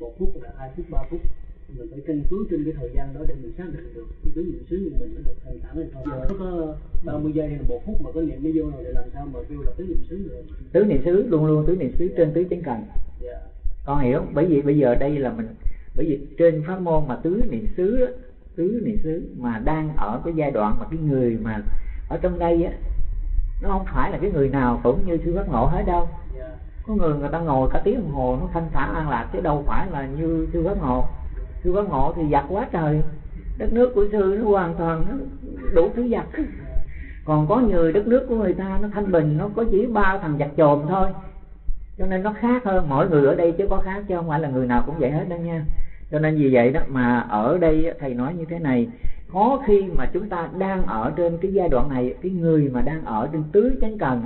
Speaker 2: một phút là hai phút ba phút mình phải căn cứ trên cái thời gian đó để mình xác định được cái tứ niệm xứ của mình nó được thành thản hay không. Nó có 30 giây hay là một phút mà có niệm nó vô rồi thì làm sao mà kêu là tứ niệm xứ được?
Speaker 1: Tứ niệm xứ luôn luôn tứ niệm xứ trên tứ chánh cần
Speaker 2: dạ.
Speaker 1: Con hiểu bởi vì bây giờ đây là mình bởi vì trên pháp môn mà tứ niệm xứ tứ niệm xứ mà đang ở cái giai đoạn mà cái người mà ở trong đây á nó không phải là cái người nào cũng như sư phát ngộ hết đâu.
Speaker 2: Dạ.
Speaker 1: Có người người ta ngồi cả tiếng đồng hồ nó thanh thản an lạc chứ đâu phải là như sư phát ngộ sư có ngộ, thì giặt quá trời. Đất nước của sư nó hoàn toàn nó đủ thứ giặt còn có người đất nước của người ta nó thanh bình, nó có chỉ ba thằng giặt chồm thôi. Cho nên nó khác hơn mỗi người ở đây chứ có khác chứ không phải là người nào cũng vậy hết đâu nha. Cho nên vì vậy đó mà ở đây thầy nói như thế này, có khi mà chúng ta đang ở trên cái giai đoạn này, cái người mà đang ở trên tứ chánh cần,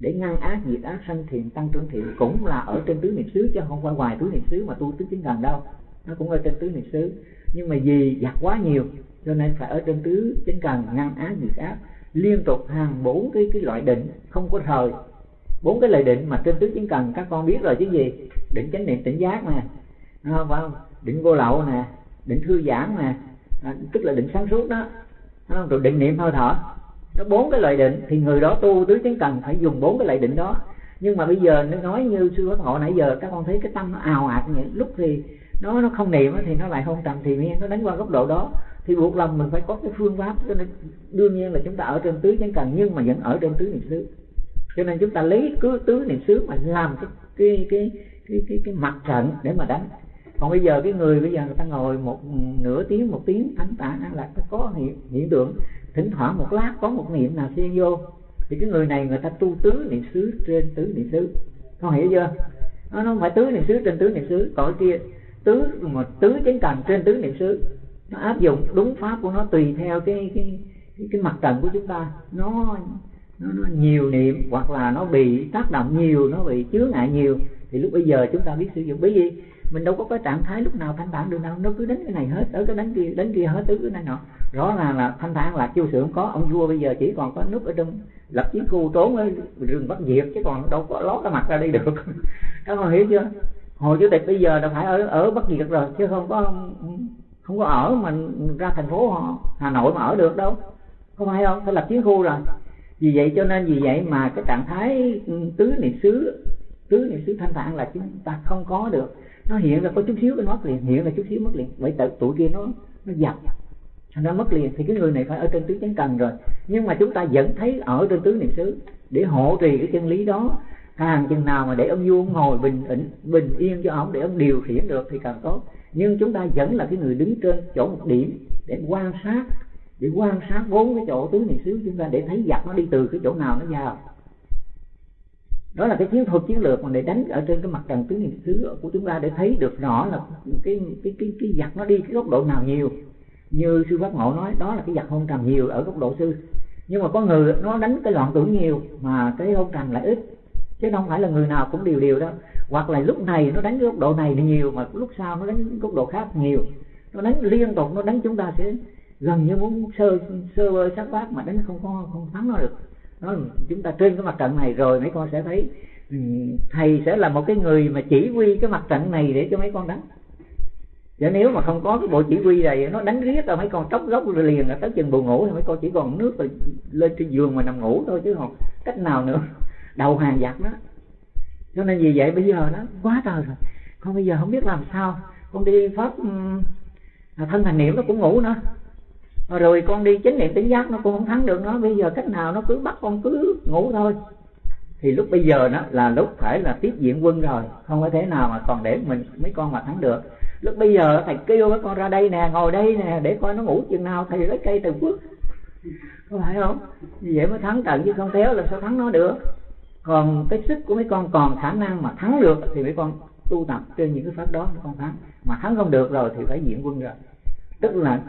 Speaker 1: để ngăn ác diệt ác sanh thiện tăng trưởng thiện cũng là ở trên tứ niệm xứ chứ không phải ngoài tứ niệm xứ mà tu tứ chánh cần đâu nó cũng ở trên tứ niệm xứ. Nhưng mà vì giặt quá nhiều cho nên phải ở trên tứ chánh cần ngăn á diệt ác liên tục hàng bốn cái cái loại định không có thời. Bốn cái lời định mà trên tứ chánh cần các con biết rồi chứ gì? Định chánh niệm tỉnh giác nè. À, phải không? Định vô lậu nè định thư giãn nè. À, tức là định sáng suốt đó. Không? rồi định niệm hơi thở. Nó bốn cái loại định thì người đó tu tứ chánh cần phải dùng bốn cái loại định đó. Nhưng mà bây giờ nó nói như sư phát hộ nãy giờ các con thấy cái tâm nó ào ạt như vậy. Lúc thì nó nó không niệm thì nó lại không trầm thì miên nó đánh qua góc độ đó. Thì buộc lòng mình phải có cái phương pháp cho nên đương nhiên là chúng ta ở trên tứ chánh cần nhưng mà vẫn ở trên tứ niệm xứ. Cho nên chúng ta lấy cứ tứ niệm xứ mà làm cái cái cái cái cái, cái mặt trận để mà đánh. Còn bây giờ cái người bây giờ người ta ngồi một nửa tiếng một tiếng thánh tạng là có hiện, hiện tượng. Thỉnh thoảng một lát có một niệm nào xuyên vô thì cái người này người ta tu tứ niệm xứ trên tứ niệm xứ. Con hiểu chưa? Nó nó không phải tứ niệm xứ trên tứ niệm xứ còn kia tứ mà tứ chánh cần trên tứ niệm xứ nó áp dụng đúng pháp của nó tùy theo cái cái cái, cái mặt trận của chúng ta. Nó nó, nó nhiều niệm hoặc là nó bị tác động nhiều nó bị chướng ngại nhiều thì lúc bây giờ chúng ta biết sử dụng. Bởi vì mình đâu có cái trạng thái lúc nào thanh thản được đâu nó cứ đánh cái này hết tới cái đánh kia đánh kia hết tới cái này nọ. Rõ ràng là thanh thản là chiêu sự không có ông vua bây giờ chỉ còn có núp ở trong lập chiến khu trốn ở rừng bắt diệt chứ còn đâu có ló cái mặt ra đây được. Các con hiểu chưa? Hội chủ tịch bây giờ là phải ở ở bất diệt rồi, chứ không có không có ở mà ra thành phố họ hà nội mà ở được đâu. Không phải không phải lập chiến khu rồi. Vì vậy cho nên vì vậy mà cái trạng thái ừ, tứ niệm xứ, tứ niệm xứ thanh thản là chúng ta không có được. Nó hiện là có chút xíu cái mất liền, hiện là chút xíu mất liền. Vậy tự, tụi kia nó nó dập. Nó mất liền thì cái người này phải ở trên tứ chánh cần rồi. Nhưng mà chúng ta vẫn thấy ở trên tứ niệm xứ để hộ trì cái chân lý đó. Hàng chừng nào mà để ông vua ngồi bình ĩnh bình yên cho ông để ông điều khiển được thì càng tốt. Nhưng chúng ta vẫn là cái người đứng trên chỗ một điểm để quan sát, để quan sát vốn cái chỗ tứ niệm xứ chúng ta để thấy giặc nó đi từ cái chỗ nào nó vào. Đó là cái chiến thuật, chiến lược mà để đánh ở trên cái mặt trận tứ niệm xứ của chúng ta để thấy được rõ là cái cái cái cái giặc nó đi cái góc độ nào nhiều. Như sư pháp ngộ nói, đó là cái giặc hôn trầm nhiều ở góc độ sư nhưng mà có người nó đánh cái loạn tưởng nhiều mà cái hôn trầm lại ít chứ không phải là người nào cũng điều điều đâu. Hoặc là lúc này nó đánh góc độ này nhiều, mà lúc sau nó đánh góc độ khác nhiều. Nó đánh liên tục, nó đánh chúng ta sẽ gần như muốn sơ sơ vơ sát bát mà đánh không có, không thắng nó được. Nó chúng ta trên cái mặt trận này rồi mấy con sẽ thấy ừ, thầy sẽ là một cái người mà chỉ huy cái mặt trận này để cho mấy con đánh. Và nếu mà không có cái bộ chỉ huy này, nó đánh riết rồi mấy con tróc gốc rồi liền là tới chừng buồn ngủ thì mấy con chỉ còn nước rồi lên trên giường mà nằm ngủ thôi chứ còn cách nào nữa đầu hàng giặc đó. Cho nên vì vậy bây giờ đó quá trời rồi. Con bây giờ không biết làm sao. Con đi pháp à, thân thành niệm nó cũng ngủ nữa. Rồi con đi chánh niệm tỉnh giác nó cũng không thắng được nó. Bây giờ cách nào nó cứ bắt con cứ ngủ thôi. Thì lúc bây giờ đó là lúc phải là tiếp diện quân rồi. Không có thể nào mà còn để mình, mấy con mà thắng được. Lúc bây giờ thầy kêu mấy con ra đây nè, ngồi đây nè, để coi nó ngủ chừng nào. Thầy lấy cây từ phước. Có phải không? Vậy mới thắng trận chứ không téo là sao thắng nó được còn cái sức của mấy con còn khả năng mà thắng được thì mấy con tu tập trên những cái pháp đó mấy con thắng. Mà thắng không được rồi thì phải diện quân rồi tức là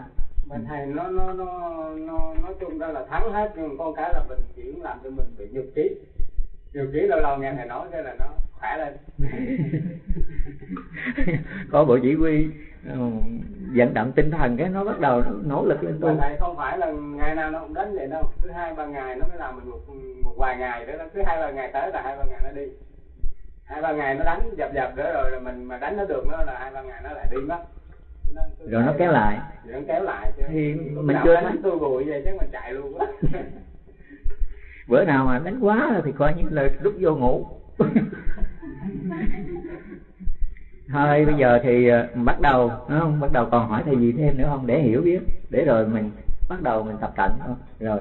Speaker 4: mà thầy nó nó nó nó nói chung ra là thắng hết nhưng con cái là mình chỉ làm cho mình bị nhục trí. Nhục trí lâu lâu nghe thầy nói thế là nó khỏe lên.
Speaker 1: Có bộ chỉ huy vận động tinh thần cái nó bắt đầu nó nỗ lực lên tu
Speaker 4: thầy không phải là ngày nào nó cũng đánh vậy đâu. Cứ hai ba ngày nó mới làm mình một một vài ngày đó cứ hai ba ngày tới là hai ba ngày nó đi. Hai ba ngày nó đánh dập dập nữa rồi là mình mà đánh nó được nó là hai ba ngày nó lại đi mất.
Speaker 1: Rồi nó kéo lại.
Speaker 4: Nó kéo lại chứ.
Speaker 1: Thì mình chưa thấy.
Speaker 4: tôi bụi vậy chứ mình chạy luôn quá
Speaker 1: bữa nào mà đánh quá thì coi như là rút vô ngủ thôi bây giờ thì ờ, bắt đầu đúng không? Bắt đầu còn hỏi thầy gì thêm nữa không? Để hiểu biết. Để rồi mình bắt đầu mình tập tận thôi. Rồi.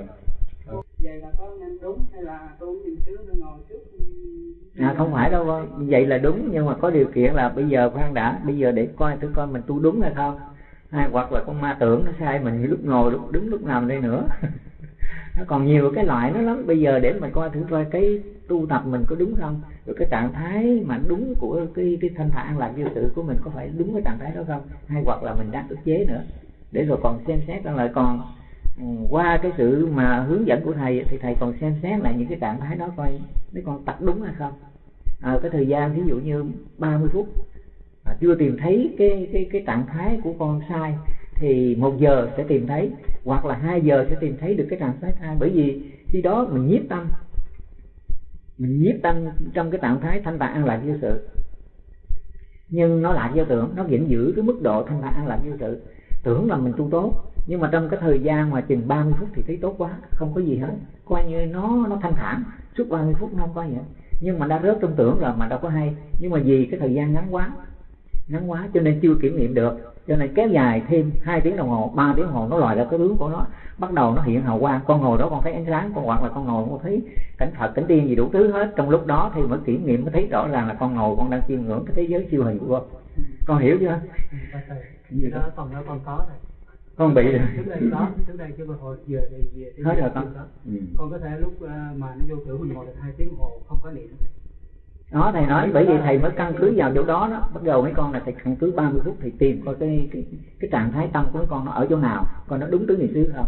Speaker 3: Vậy là có nên đúng hay là tôi nhìn trước ngồi trước?
Speaker 1: À không phải đâu vậy là đúng nhưng mà có điều kiện là bây giờ khoan đã. Bây giờ để coi thử coi mình tu đúng hay không. Hay hoặc là con ma tưởng nó sai mình lúc ngồi lúc đứng lúc nằm đây nữa nó còn nhiều cái loại nó lắm. Bây giờ để mình coi thử coi cái tu tập mình có đúng không? Rồi cái trạng thái mà đúng của cái cái thanh thản lạc vô sự của mình có phải đúng cái trạng thái đó không? Hay hoặc là mình đang ức chế nữa? Để rồi còn xem xét lại còn ừ, qua cái sự mà hướng dẫn của thầy thì thầy còn xem xét lại những cái trạng thái đó coi mấy con tập đúng hay không? À, cái thời gian ví dụ như 30 phút à, chưa tìm thấy cái cái cái trạng thái của con sai thì một giờ sẽ tìm thấy, hoặc là hai giờ sẽ tìm thấy được cái trạng thái thai. Bởi vì khi đó mình nhiếp tâm, mình nhiếp tâm trong cái trạng thái thanh tạng an lạc vô sự. Nhưng nó lạc vô tưởng, nó vẫn giữ cái mức độ thanh tạng an lạc vô sự. Tưởng là mình tu tốt, nhưng mà trong cái thời gian mà chừng 30 phút thì thấy tốt quá, không có gì hết. Coi như nó nó thanh thản, suốt 30 phút nó không có gì hết. Nhưng mà đã rớt trong tưởng rồi mà đâu có hay. Nhưng mà vì cái thời gian ngắn quá ngắn quá cho nên chưa kiểm nghiệm được. Cho nên kéo dài thêm hai tiếng đồng hồ ba tiếng đồng hồ nó lòi ra cái tướng của nó. Bắt đầu nó hiện hào quang con ngồi đó con thấy ánh sáng con hoặc là con ngồi con thấy cảnh phật cảnh tiên gì đủ thứ hết. Trong lúc đó thì mới kiểm nghiệm mới thấy rõ ràng là con ngồi con đang chiêm ngưỡng cái thế giới siêu hình của con. Con hiểu chưa?
Speaker 3: Gì đó còn đó còn có này
Speaker 1: con bị rồi.
Speaker 3: Trước đây có trước đây mà hồi giờ thì về
Speaker 1: hết rồi con. ừ.
Speaker 3: con có thể lúc ờ, mà nó vô tưởng mình ngồi được hai tiếng hồ không có niệm
Speaker 1: đó thầy nói bởi vì thầy mới căn cứ vào chỗ đó đó. Bắt đầu mấy con là thầy căn cứ 30 phút thì tìm coi cái cái cái trạng thái tâm của mấy con nó ở chỗ nào coi nó đúng tứ niệm xứ không.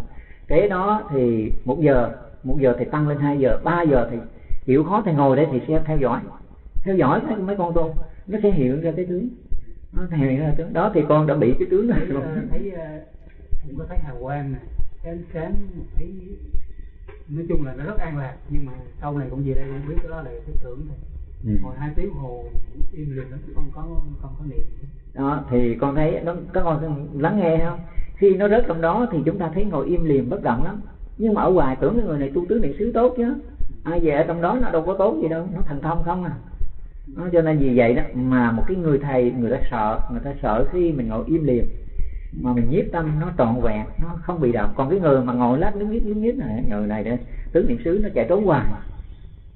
Speaker 1: Kế đó thì một giờ một giờ thì tăng lên 2 giờ 3 giờ thì chịu khó thì ngồi đây thì sẽ theo dõi. Theo dõi mấy, mấy con tu nó sẽ hiện ra cái tướng. Nó thèm ra tướng. Đó thì con đã bị cái tướng này rồi.
Speaker 2: Thấy ờ, cũng có thấy hào quang này ánh sáng thấy nói chung là nó rất an lạc nhưng mà sau này cũng về đây cũng biết cái đó là cái tưởng thôi
Speaker 1: ừ.
Speaker 2: ngồi hai tiếng hồ im lìm lắm không có không có niệm
Speaker 1: đó thì con thấy nó các con lắng nghe không? Khi nó rớt trong đó thì chúng ta thấy ngồi im lìm bất động lắm. Nhưng mà ở ngoài tưởng cái người này tu tứ niệm xứ tốt chứ. Ai về ở trong đó nó đâu có tốt gì đâu nó thành thông không à. Nó cho nên vì vậy đó mà một cái người thầy người ta sợ người ta sợ khi mình ngồi im lìm mà mình nhiếp tâm nó trọn vẹn nó không bị động. Còn cái người mà ngồi lát đứng nhít đứng nhít này người này đó tứ niệm xứ nó chạy trốn hoài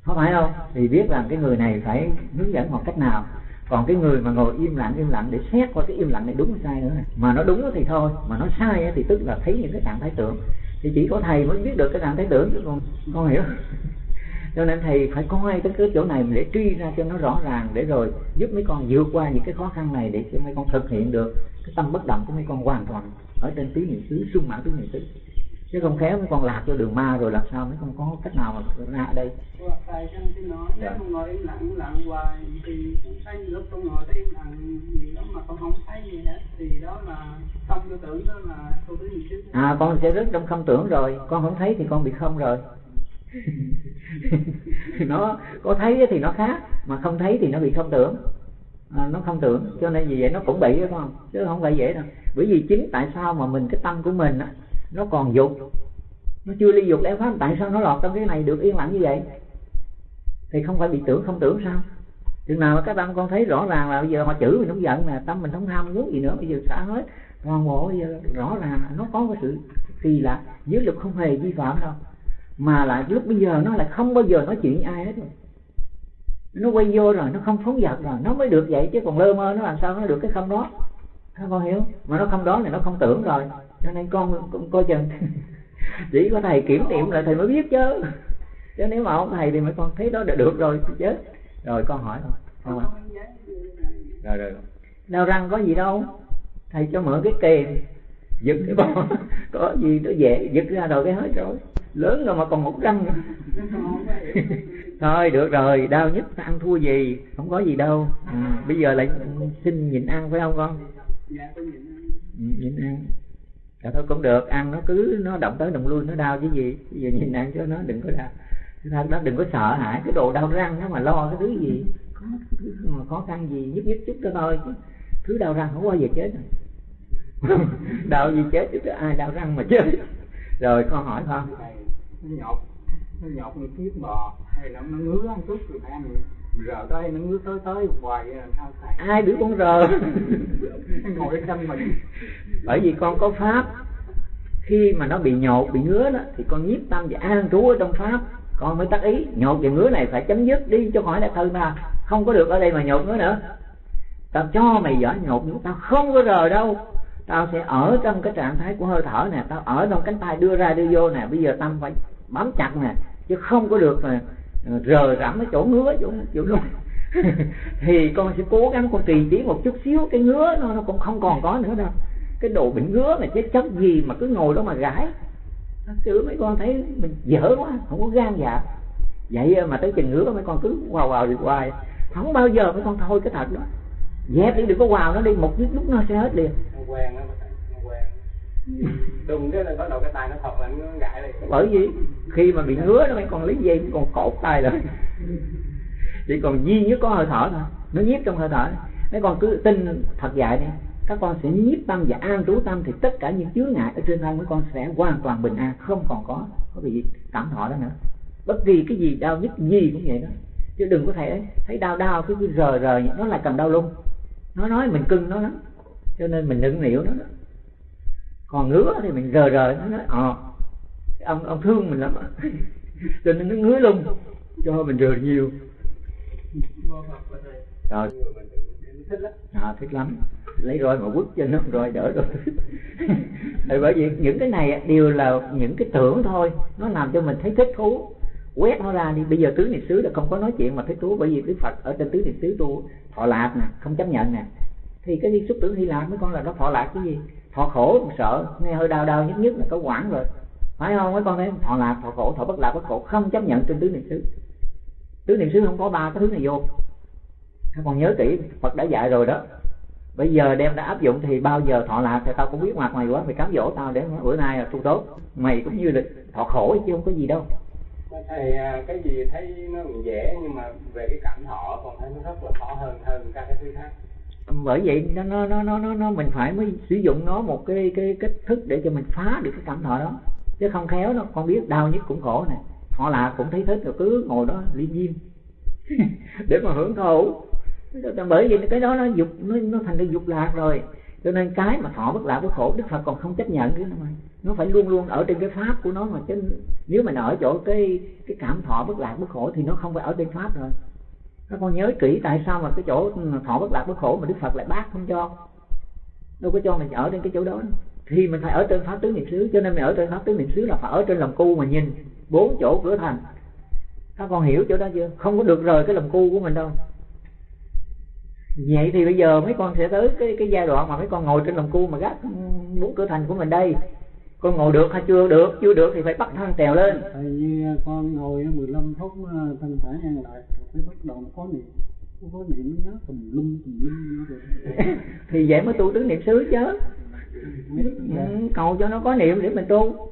Speaker 1: không phải đâu thì biết rằng cái người này phải hướng dẫn một cách nào. Còn cái người mà ngồi im lặng im lặng để xét qua cái im lặng này đúng hay sai nữa. Này. mà nó đúng thì thôi, mà nó sai thì tức là thấy những cái trạng thái tưởng. Thì chỉ có thầy mới biết được cái trạng thái tưởng chứ còn con hiểu. Cho nên thầy phải coi tới cái chỗ này để truy ra cho nó rõ ràng để rồi giúp mấy con vượt qua những cái khó khăn này để cho mấy con thực hiện được cái tâm bất động của mấy con hoàn toàn ở trên tứ niệm xứ, sung mãn tứ niệm xứ chứ không khéo mấy con lạc cho đường ma rồi làm sao mấy con có cách nào mà ra đây.
Speaker 3: Hoặc tại trong cái nói nếu
Speaker 1: Dạ.
Speaker 3: ngồi im lặng im lặng hoài thì cũng thấy lúc con ngồi thấy im lặng gì đó mà con không thấy gì hết thì đó là không tư tưởng đó là tu tứ niệm xứ
Speaker 1: à con sẽ rớt trong không tưởng rồi con không thấy thì con bị không rồi. Nó có thấy thì nó khác mà không thấy thì nó bị không tưởng. À, nó không tưởng cho nên vì vậy nó cũng bị đó con chứ không phải dễ đâu. Bởi vì chính tại sao mà mình cái tâm của mình á, nó còn dục. Nó chưa ly dục lẽ pháp tại sao nó lọt trong cái này được yên lặng như vậy? Thì không phải bị tưởng, không tưởng sao? Chừng nào mà các tâm con thấy rõ ràng là bây giờ họ chửi mình không giận nè, tâm mình không ham, muốn gì nữa, bây giờ xả hết. Toàn bộ bây giờ rõ ràng là nó có cái sự kỳ lạ. Giới luật không hề vi phạm đâu. Mà lại lúc bây giờ nó lại không bao giờ nói chuyện với ai hết. Rồi nó quay vô rồi, nó không phóng dật rồi, nó mới được vậy, chứ còn lơ mơ nó làm sao nó được cái không đó. Các con hiểu mà nó không đó thì nó không tưởng rồi cho nên con, con coi chừng. Chỉ có thầy kiểm nghiệm lại thầy mới biết chứ. Chứ nếu mà không thầy thì mấy con thấy đó là được rồi thì chết rồi con hỏi thôi. Không ạ? rồi rồi đau răng có gì đâu. Thầy cho mượn cái kềm giật cái bò. Có gì nó về giật ra rồi cái hết rồi. Lớn rồi mà còn một răng thôi được rồi. Đau nhất ăn thua gì? Không có gì đâu. Ừ, bây giờ lại xin nhịn ăn phải không con?
Speaker 3: Dạ
Speaker 1: ừ, nhịn ăn dạ thôi cũng được, ăn nó cứ, nó động tới động lui, nó đau chứ gì. Bây giờ nhìn ăn cho nó đừng có đau. Thật đó, đừng có sợ hãi, cái đồ đau răng nó mà lo cái thứ gì. Có thứ mà khó khăn gì, nhức nhức chút đó thôi chứ. Thứ đau răng không bao giờ chết rồi. Đau gì chết chứ ai đau răng mà chết. Rồi, con hỏi con.
Speaker 2: Nó nhọt nó nhọt như kiếp bò, hay là nó ngứa ăn chút rồi ăn rờ tới nó ngứa tới tới hoài làm sao thầy
Speaker 1: ai đứa con rờ?
Speaker 2: Ngồi chân mình.
Speaker 1: Bởi vì con có pháp. Khi mà nó bị nhột bị ngứa đó thì con nhiếp tâm và an trú ở trong pháp. Con mới tác ý nhột và ngứa này phải chấm dứt đi cho khỏi đã thân ta không có được ở đây mà nhột ngứa nữa. Tao cho mày giỏi nhột ngứa tao không có rờ đâu. Tao sẽ ở trong cái trạng thái của hơi thở nè tao ở trong cánh tay đưa ra đưa vô nè. Bây giờ tâm phải bám chặt nè chứ không có được mà rờ rẫm cái chỗ ngứa chỗ chỗ luôn thì con sẽ cố gắng con trì trí một chút xíu, cái ngứa nó nó cũng không còn có nữa đâu. Cái đồ bị ngứa mà chết chóc gì mà cứ ngồi đó mà gãi. Thật sự mấy con thấy mình dở quá, không có gan dạ. Vậy mà tới chừng ngứa mấy con cứ vào vào được hoài. Không bao giờ mấy con thôi cái thật đó. Dẹp đi, đừng có vào nó đi, một chút lúc nó sẽ hết liền.
Speaker 4: Quen quen đùng cái là bắt đầu cái tay nó thật là nó gãi lại.
Speaker 1: Bởi vì khi mà bị ngứa nó mới còn lấy dây còn cột tay rồi chỉ còn duy nhất có hơi thở thôi. Nó nhiếp trong hơi thở. Mấy con cứ tin thật dạy đi. Các con sẽ nhiếp tâm và an trú tâm thì tất cả những chướng ngại ở trên thân mấy con sẽ hoàn toàn bình an, không còn có có bị cảm thọ đó nữa. Bất kỳ cái gì đau nhức gì cũng vậy đó. Chứ đừng có thể thấy đau đau cứ cứ rờ rờ nó lại cầm đau lung nó nói mình cưng nó lắm. Cho nên mình nựng nịu nó đó còn ngứa thì mình rờ rờ nó nói ờ ông ông thương mình lắm cho nên nó ngứa lung cho mình rờ nhiều. Rồi
Speaker 4: thích lắm
Speaker 1: à, thích lắm. Lấy roi mà quất cho nó rồi đỡ rồi. Bởi vì những cái này đều là những cái tưởng thôi. Nó làm cho mình thấy thích thú. Quét nó ra đi. Bây giờ tứ niệm xứ là không có nói chuyện mà thích thú bởi vì đức phật ở trên tứ niệm xứ tu thọ lạc nè không chấp nhận nè thì cái xúc tưởng hy lạp mấy con là nó thọ lạc cái gì? Thọ khổ còn sợ. Nghe hơi đau đau nhất nhất là có quản rồi. Phải không? Mấy con thấy thọ lạc, thọ khổ, thọ bất lạc bất khổ. Không chấp nhận trên tứ niệm xứ. Tứ niệm xứ không có ba cái thứ này vô. Các con nhớ kỹ, Phật đã dạy rồi đó. Bây giờ đem đã áp dụng thì bao giờ thọ lạc thì tao cũng biết mặt mày quá, mày cám dỗ tao để bữa nay là tu tốt mày cũng như là thọ khổ chứ không có gì đâu.
Speaker 4: Thầy à, cái gì thấy nó dễ, nhưng mà về cái cảm thọ còn thấy nó rất là khó hơn hơn các cái thứ khác
Speaker 1: bởi vậy nó nó nó nó nó, nó mình phải mới sử dụng nó một cái cái cách thức để cho mình phá được cái cảm thọ đó. Chứ không khéo nó con biết đau nhất cũng khổ nè. Họ là cũng thấy thích rồi cứ ngồi đó liên diêm. Để mà hưởng thụ. Bởi vì cái đó nó dục nó, nó thành cái dục lạc rồi. Cho nên cái mà thọ bất lạc bất khổ đức phật còn không chấp nhận cái nó nó phải luôn luôn ở trên cái pháp của nó mà. Chứ nếu mình ở chỗ cái cái cảm thọ bất lạc bất khổ thì nó không phải ở trên pháp rồi các con nhớ kỹ tại sao mà cái chỗ thọ bất lạc bất khổ mà đức phật lại bác không cho. Đâu có cho mình ở trên cái chỗ đó. Thì mình phải ở trên pháp tứ niệm xứ. Cho nên mình ở trên pháp tứ niệm xứ là phải ở trên lòng cu mà nhìn. Bốn chỗ cửa thành. Các con hiểu chỗ đó chưa? Không có được rời cái lòng cu của mình đâu. Vậy thì bây giờ mấy con sẽ tới cái cái giai đoạn mà mấy con ngồi trên lòng cu mà gác bốn cửa thành của mình đây con ngồi được hay chưa? Được. Chưa được thì phải bắt thân trèo lên.
Speaker 2: Tại như con ngồi 15 phút thân thể an lại rồi bắt đầu có niệm. Có niệm nó nhớ tùm lum tùm lum
Speaker 1: thì vậy mới tu tứ niệm xứ chứ. Ừ, cầu cho nó có niệm để mình tu.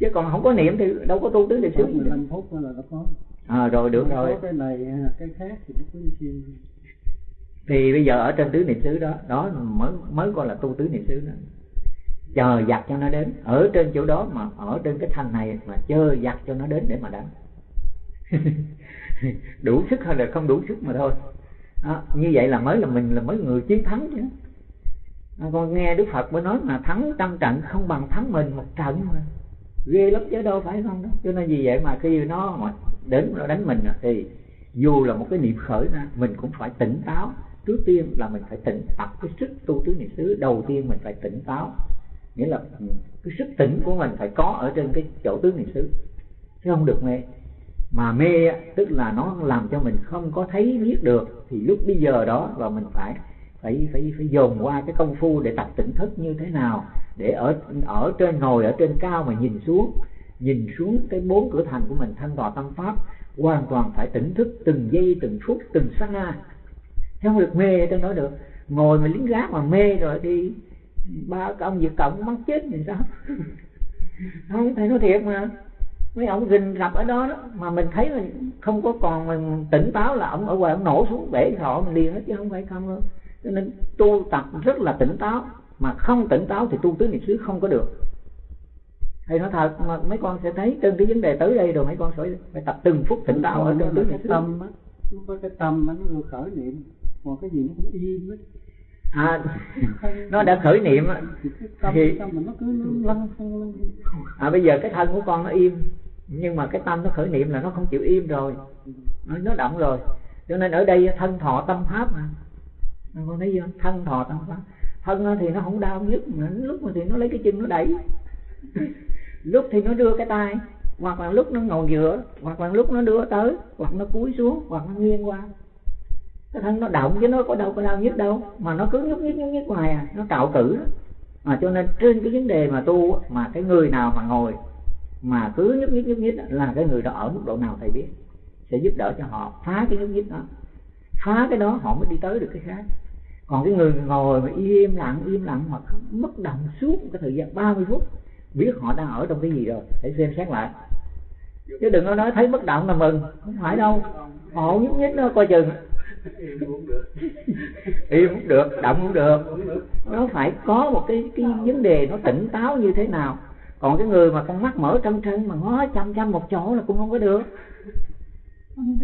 Speaker 1: Chứ còn không có niệm thì đâu có tu tứ niệm xứ.
Speaker 2: 15 phút là nó có.
Speaker 1: À rồi được rồi.
Speaker 2: cái này cái khác thì nó cứ xin
Speaker 1: thì bây giờ ở trên tứ niệm xứ đó đó mới mới gọi là tu tứ niệm xứ đó chờ giặt cho nó đến. Ở trên chỗ đó mà ở trên cái thanh này mà chờ giặt cho nó đến để mà đánh. Đủ sức hay là không đủ sức mà thôi. Đó, như vậy là mới là mình là mới người chiến thắng chứ. Con nghe đức phật mới nói mà thắng trăm trận không bằng thắng mình một trận mà. Ghê lắm chứ đâu phải không đó. Cho nên vì vậy mà khi nó mà đến nó đánh mình thì dù là một cái niệm khởi ra mình cũng phải tỉnh táo. Trước tiên là mình phải tỉnh tập cái sức tu tứ niệm xứ đầu tiên mình phải tỉnh táo nghĩa là cái sức tỉnh của mình phải có ở trên cái chỗ tứ niệm xứ. Chứ không được mê. Mà mê tức là nó làm cho mình không có thấy, biết được, thì lúc bây giờ đó là mình phải phải phải phải dồn qua cái công phu để tập tỉnh thức như thế nào, để ở ở trên, ngồi ở trên cao mà nhìn xuống nhìn xuống cái bốn cửa thành của mình, thanh tòa tâm pháp, hoàn toàn phải tỉnh thức từng giây, từng phút, từng sát na không được mê ở trong đó được. Ngồi mà lính gác mà mê rồi đi ba ông Việt Cộng mắc chết thì sao? Không thầy nói thiệt mà. Mấy ông rình gặp ở đó, đó mà mình thấy là không có còn mình tỉnh táo là ông ở ngoài ông nổ xuống bể thọ mình liền hết chứ không phải không đâu. Cho nên tu tập rất là tỉnh táo mà không tỉnh táo thì tu tứ niệm xứ không có được. Thầy nói thật mà mấy con sẽ thấy trên cái vấn đề tới đây rồi mấy con phải phải tập từng phút tỉnh táo ở trong tứ niệm xứ.
Speaker 2: Tâm á nó có cái tâm nó khởi niệm. Còn cái gì nó cũng im hết
Speaker 1: à. Nó đã khởi niệm thì à bây giờ cái thân của con nó im nhưng mà cái tâm nó khởi niệm là nó không chịu im rồi. Nó động rồi. Cho nên ở đây thân thọ tâm pháp mà. Con thấy chưa? Thân thọ tâm pháp. Thân thì nó không đau nhất mà lúc mà thì nó lấy cái chân nó đẩy. Lúc thì nó đưa cái tay hoặc là lúc nó ngồi dựa hoặc là lúc nó đưa tới hoặc nó cúi xuống hoặc nó nghiêng qua cái thân nó động chứ nó có đâu có đau nhất đâu. Mà nó cứ nhúc nhích nhúc nhích hoài à. Nó trạo cử mà cho nên trên cái vấn đề mà tu mà cái người nào mà ngồi mà cứ nhúc nhích nhúc nhích là cái người đó ở mức độ nào thầy biết? Sẽ giúp đỡ cho họ. Phá cái nhúc nhích đó. Phá cái đó họ mới đi tới được cái khác. Còn cái người ngồi mà im lặng im lặng hoặc mất động suốt cái thời gian 30 phút, biết họ đang ở trong cái gì rồi, để xem xét lại. Chứ đừng có nói thấy bất động là mừng. Không phải đâu. Họ nhúc nhích nó coi chừng. im cũng được. Im cũng được động cũng được. Nó phải có một cái cái vấn đề nó tỉnh táo như thế nào. Còn cái người mà con mắt mở trân trân mà ngó chăm chăm một chỗ là cũng không có được.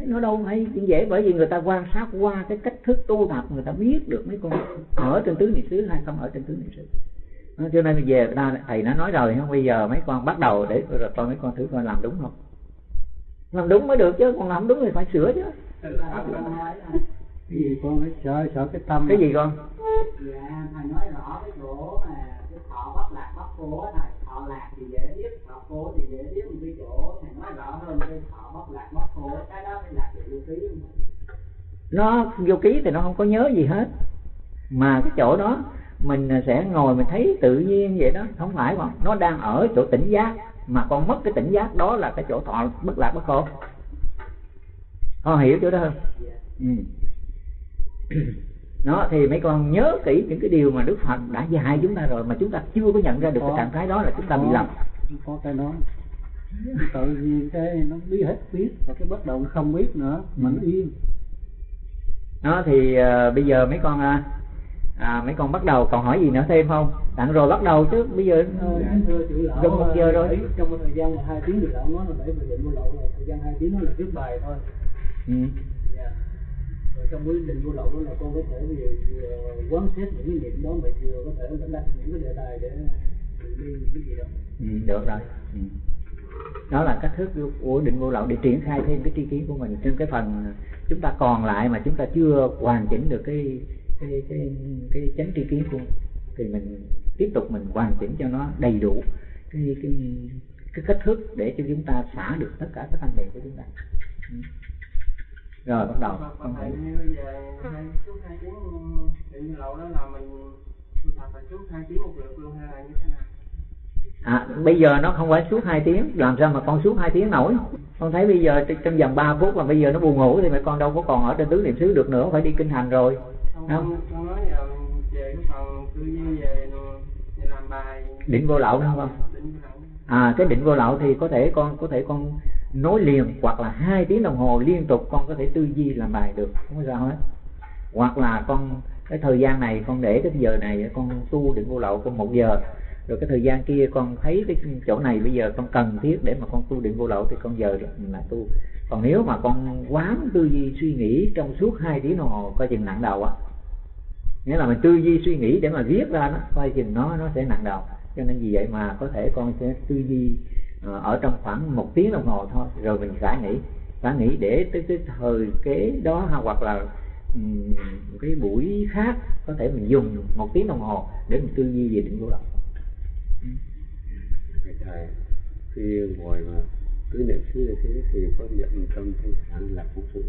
Speaker 1: Nó đâu hay. Chuyện dễ bởi vì người ta quan sát qua cái cách thức tu tập người ta biết được mấy con ở trên tứ niệm xứ hay không ở trên tứ niệm xứ. Cho nên về ta thầy nó nói rồi không? Bây giờ mấy con bắt đầu để rồi con mấy con thử coi làm đúng không? Làm đúng mới được chứ còn làm đúng thì phải sửa chứ
Speaker 2: cái gì con phải sợ sợ cái tâm
Speaker 1: cái gì con?
Speaker 5: Dạ thầy nói rõ cái chỗ mà cái thọ bắt lạc bắt phố này thọ lạc thì dễ biết thọ phố thì dễ biết. Một cái chỗ thầy nói rõ hơn cái thọ bắt lạc bắt phố cái đó mới là vô ký
Speaker 1: nó vô ký thì nó không có nhớ gì hết. Mà cái chỗ đó mình sẽ ngồi mình thấy tự nhiên vậy đó. Không phải không nó đang ở chỗ tỉnh giác. Mà con mất cái tỉnh giác đó là cái chỗ thọ bất lạc bất khổ con hiểu chỗ đó không ừ. nó thì mấy con nhớ kỹ những cái điều mà đức phật đã dạy chúng ta rồi mà chúng ta chưa có nhận ra được cái trạng thái đó là chúng ta bị lầm.
Speaker 2: Có cái đó. Tự nhiên cái nó biết hết biết và cái bắt đầu nó không biết nữa mà nó yên.
Speaker 1: Nó thì uh, bây giờ mấy con uh, à, mấy con bắt đầu còn hỏi gì nữa thêm không? Đặng rồi bắt đầu chứ bây giờ
Speaker 2: Ờ,
Speaker 1: gần một giờ rồi.
Speaker 2: ấy, trong thời gian hai tiếng thì lão nói là để về định vô lậu rồi. Thời gian hai tiếng đó là viết bài thôi
Speaker 1: ừ.
Speaker 2: Dạ. rồi trong cái định vô lậu đó là con có thể vừa, vừa quán xét những cái niệm đó mà vừa có thể là đặt những cái đề tài để mình đi cái gì đó
Speaker 1: Ừ, được rồi ừ. đó là cách thức của định vô lậu để triển khai thêm cái tri kiến của mình trên cái phần chúng ta còn lại mà chúng ta chưa hoàn chỉnh được cái cái cái cái chánh tri kiến của thì mình tiếp tục mình hoàn chỉnh cho nó đầy đủ cái cái cái cách thức để cho chúng ta xả được tất cả các căn bệnh của chúng ta ừ. Rồi bắt đầu. Con hỏi
Speaker 3: như bây giờ hai suốt hai tiếng định lậu đó là mình tu tập phải suốt hai tiếng một lượt luôn hay là như thế nào?
Speaker 1: À, bây giờ nó không phải suốt 2 tiếng. Làm sao mà con suốt 2 tiếng nổi? Con thấy bây giờ trong- vòng 3 phút mà bây giờ nó buồn ngủ thì mẹ con đâu có còn ở trên tứ niệm xứ được nữa phải đi kinh hành rồi.
Speaker 3: Không,
Speaker 1: Không.
Speaker 3: con nói giờ về cái phần tư duy về về làm bài.
Speaker 1: Định vô lậu đúng không à cái định vô lậu thì có thể con có thể con nối liền hoặc là hai tiếng đồng hồ liên tục con có thể tư duy làm bài được, không có sao hết. Hoặc là con, cái thời gian này con để cái giờ này, con tu định vô lậu con một giờ, rồi cái thời gian kia con thấy cái chỗ này bây giờ con cần thiết để mà con tu định vô lậu thì con giờ là tu. Còn nếu mà con quán tư duy suy nghĩ trong suốt hai tiếng đồng hồ, coi chừng nặng đầu á. Nghĩa là mình tư duy suy nghĩ để mà viết ra nó, coi chừng nó nó sẽ nặng đầu. Cho nên vì vậy mà có thể con sẽ tư duy ở trong khoảng một tiếng đồng hồ thôi rồi mình xả nghỉ. Xả nghỉ để tới cái thời kế đó hoặc là ừm, cái buổi khác có thể mình dùng một tiếng đồng hồ để mình tư duy về định vô lậu
Speaker 6: Thầy khi ngồi mà cứ niệm xứ như thế thì có niệm tâm thanh thản là cũng sự.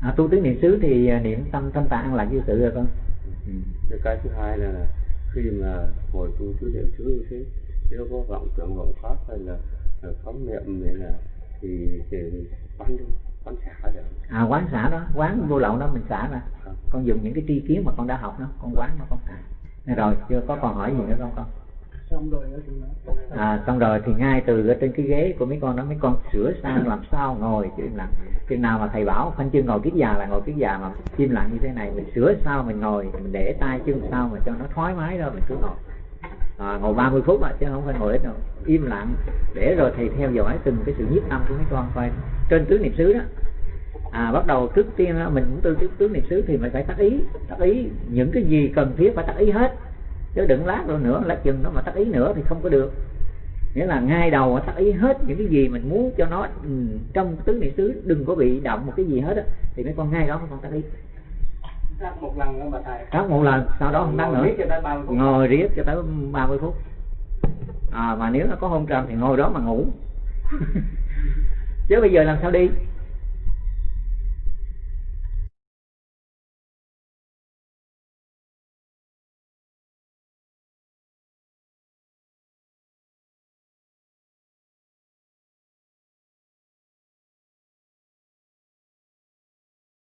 Speaker 1: À, tu tứ niệm xứ thì à, niệm tâm thanh tạng lạc vô sự rồi con. Ừ.
Speaker 6: cái cái thứ hai là khi mà ngồi tu tứ niệm xứ như thế nó có vọng tưởng vọng pháp hay là, phóng niệm này là thì thì quán quán xả được.
Speaker 1: À quán xả đó quán vô lậu đó mình xả ra. Con dùng những cái tri kiến mà con đã học đó con quán nó con xả. Này rồi chưa có còn hỏi gì nữa không con?
Speaker 2: Xong rồi
Speaker 1: à xong rồi thì ngay từ ở trên cái ghế của mấy con đó mấy con sửa sang làm sao ngồi chứ im lặng chừng nào mà thầy bảo khoanh chân ngồi kiết già là ngồi kiết già mà im lặng như thế này mình sửa sao mình ngồi mình để tay chân sao mà cho nó thoải mái đó mình cứ ngồi à, ngồi 30 phút à, chứ không phải ngồi ít đâu. Im lặng. Để rồi thầy theo dõi từng cái sự nhiếp âm của mấy con coi. Trên tứ niệm xứ đó à bắt đầu trước tiên mình cũng tư trước tứ niệm xứ thì mình phải tác ý. Tác ý những cái gì cần thiết phải tác ý hết. Chứ đừng lát rồi nữa lát chừng nó mà tác ý nữa thì không có được. Nghĩa là ngay đầu tác ý hết những cái gì mình muốn cho nó ừ, trong tứ niệm xứ đừng có bị động một cái gì hết á thì mấy con ngay đó mấy con tác ý.
Speaker 3: Tác một lần bà thầy.
Speaker 1: Tác một lần sau đó không tác nữa.
Speaker 3: Ngồi riết cho tới 30 phút.
Speaker 1: ngồi riết cho tới 30 phút. À, mà nếu nó có hôn trầm thì ngồi đó mà ngủ. Chứ bây giờ làm sao đi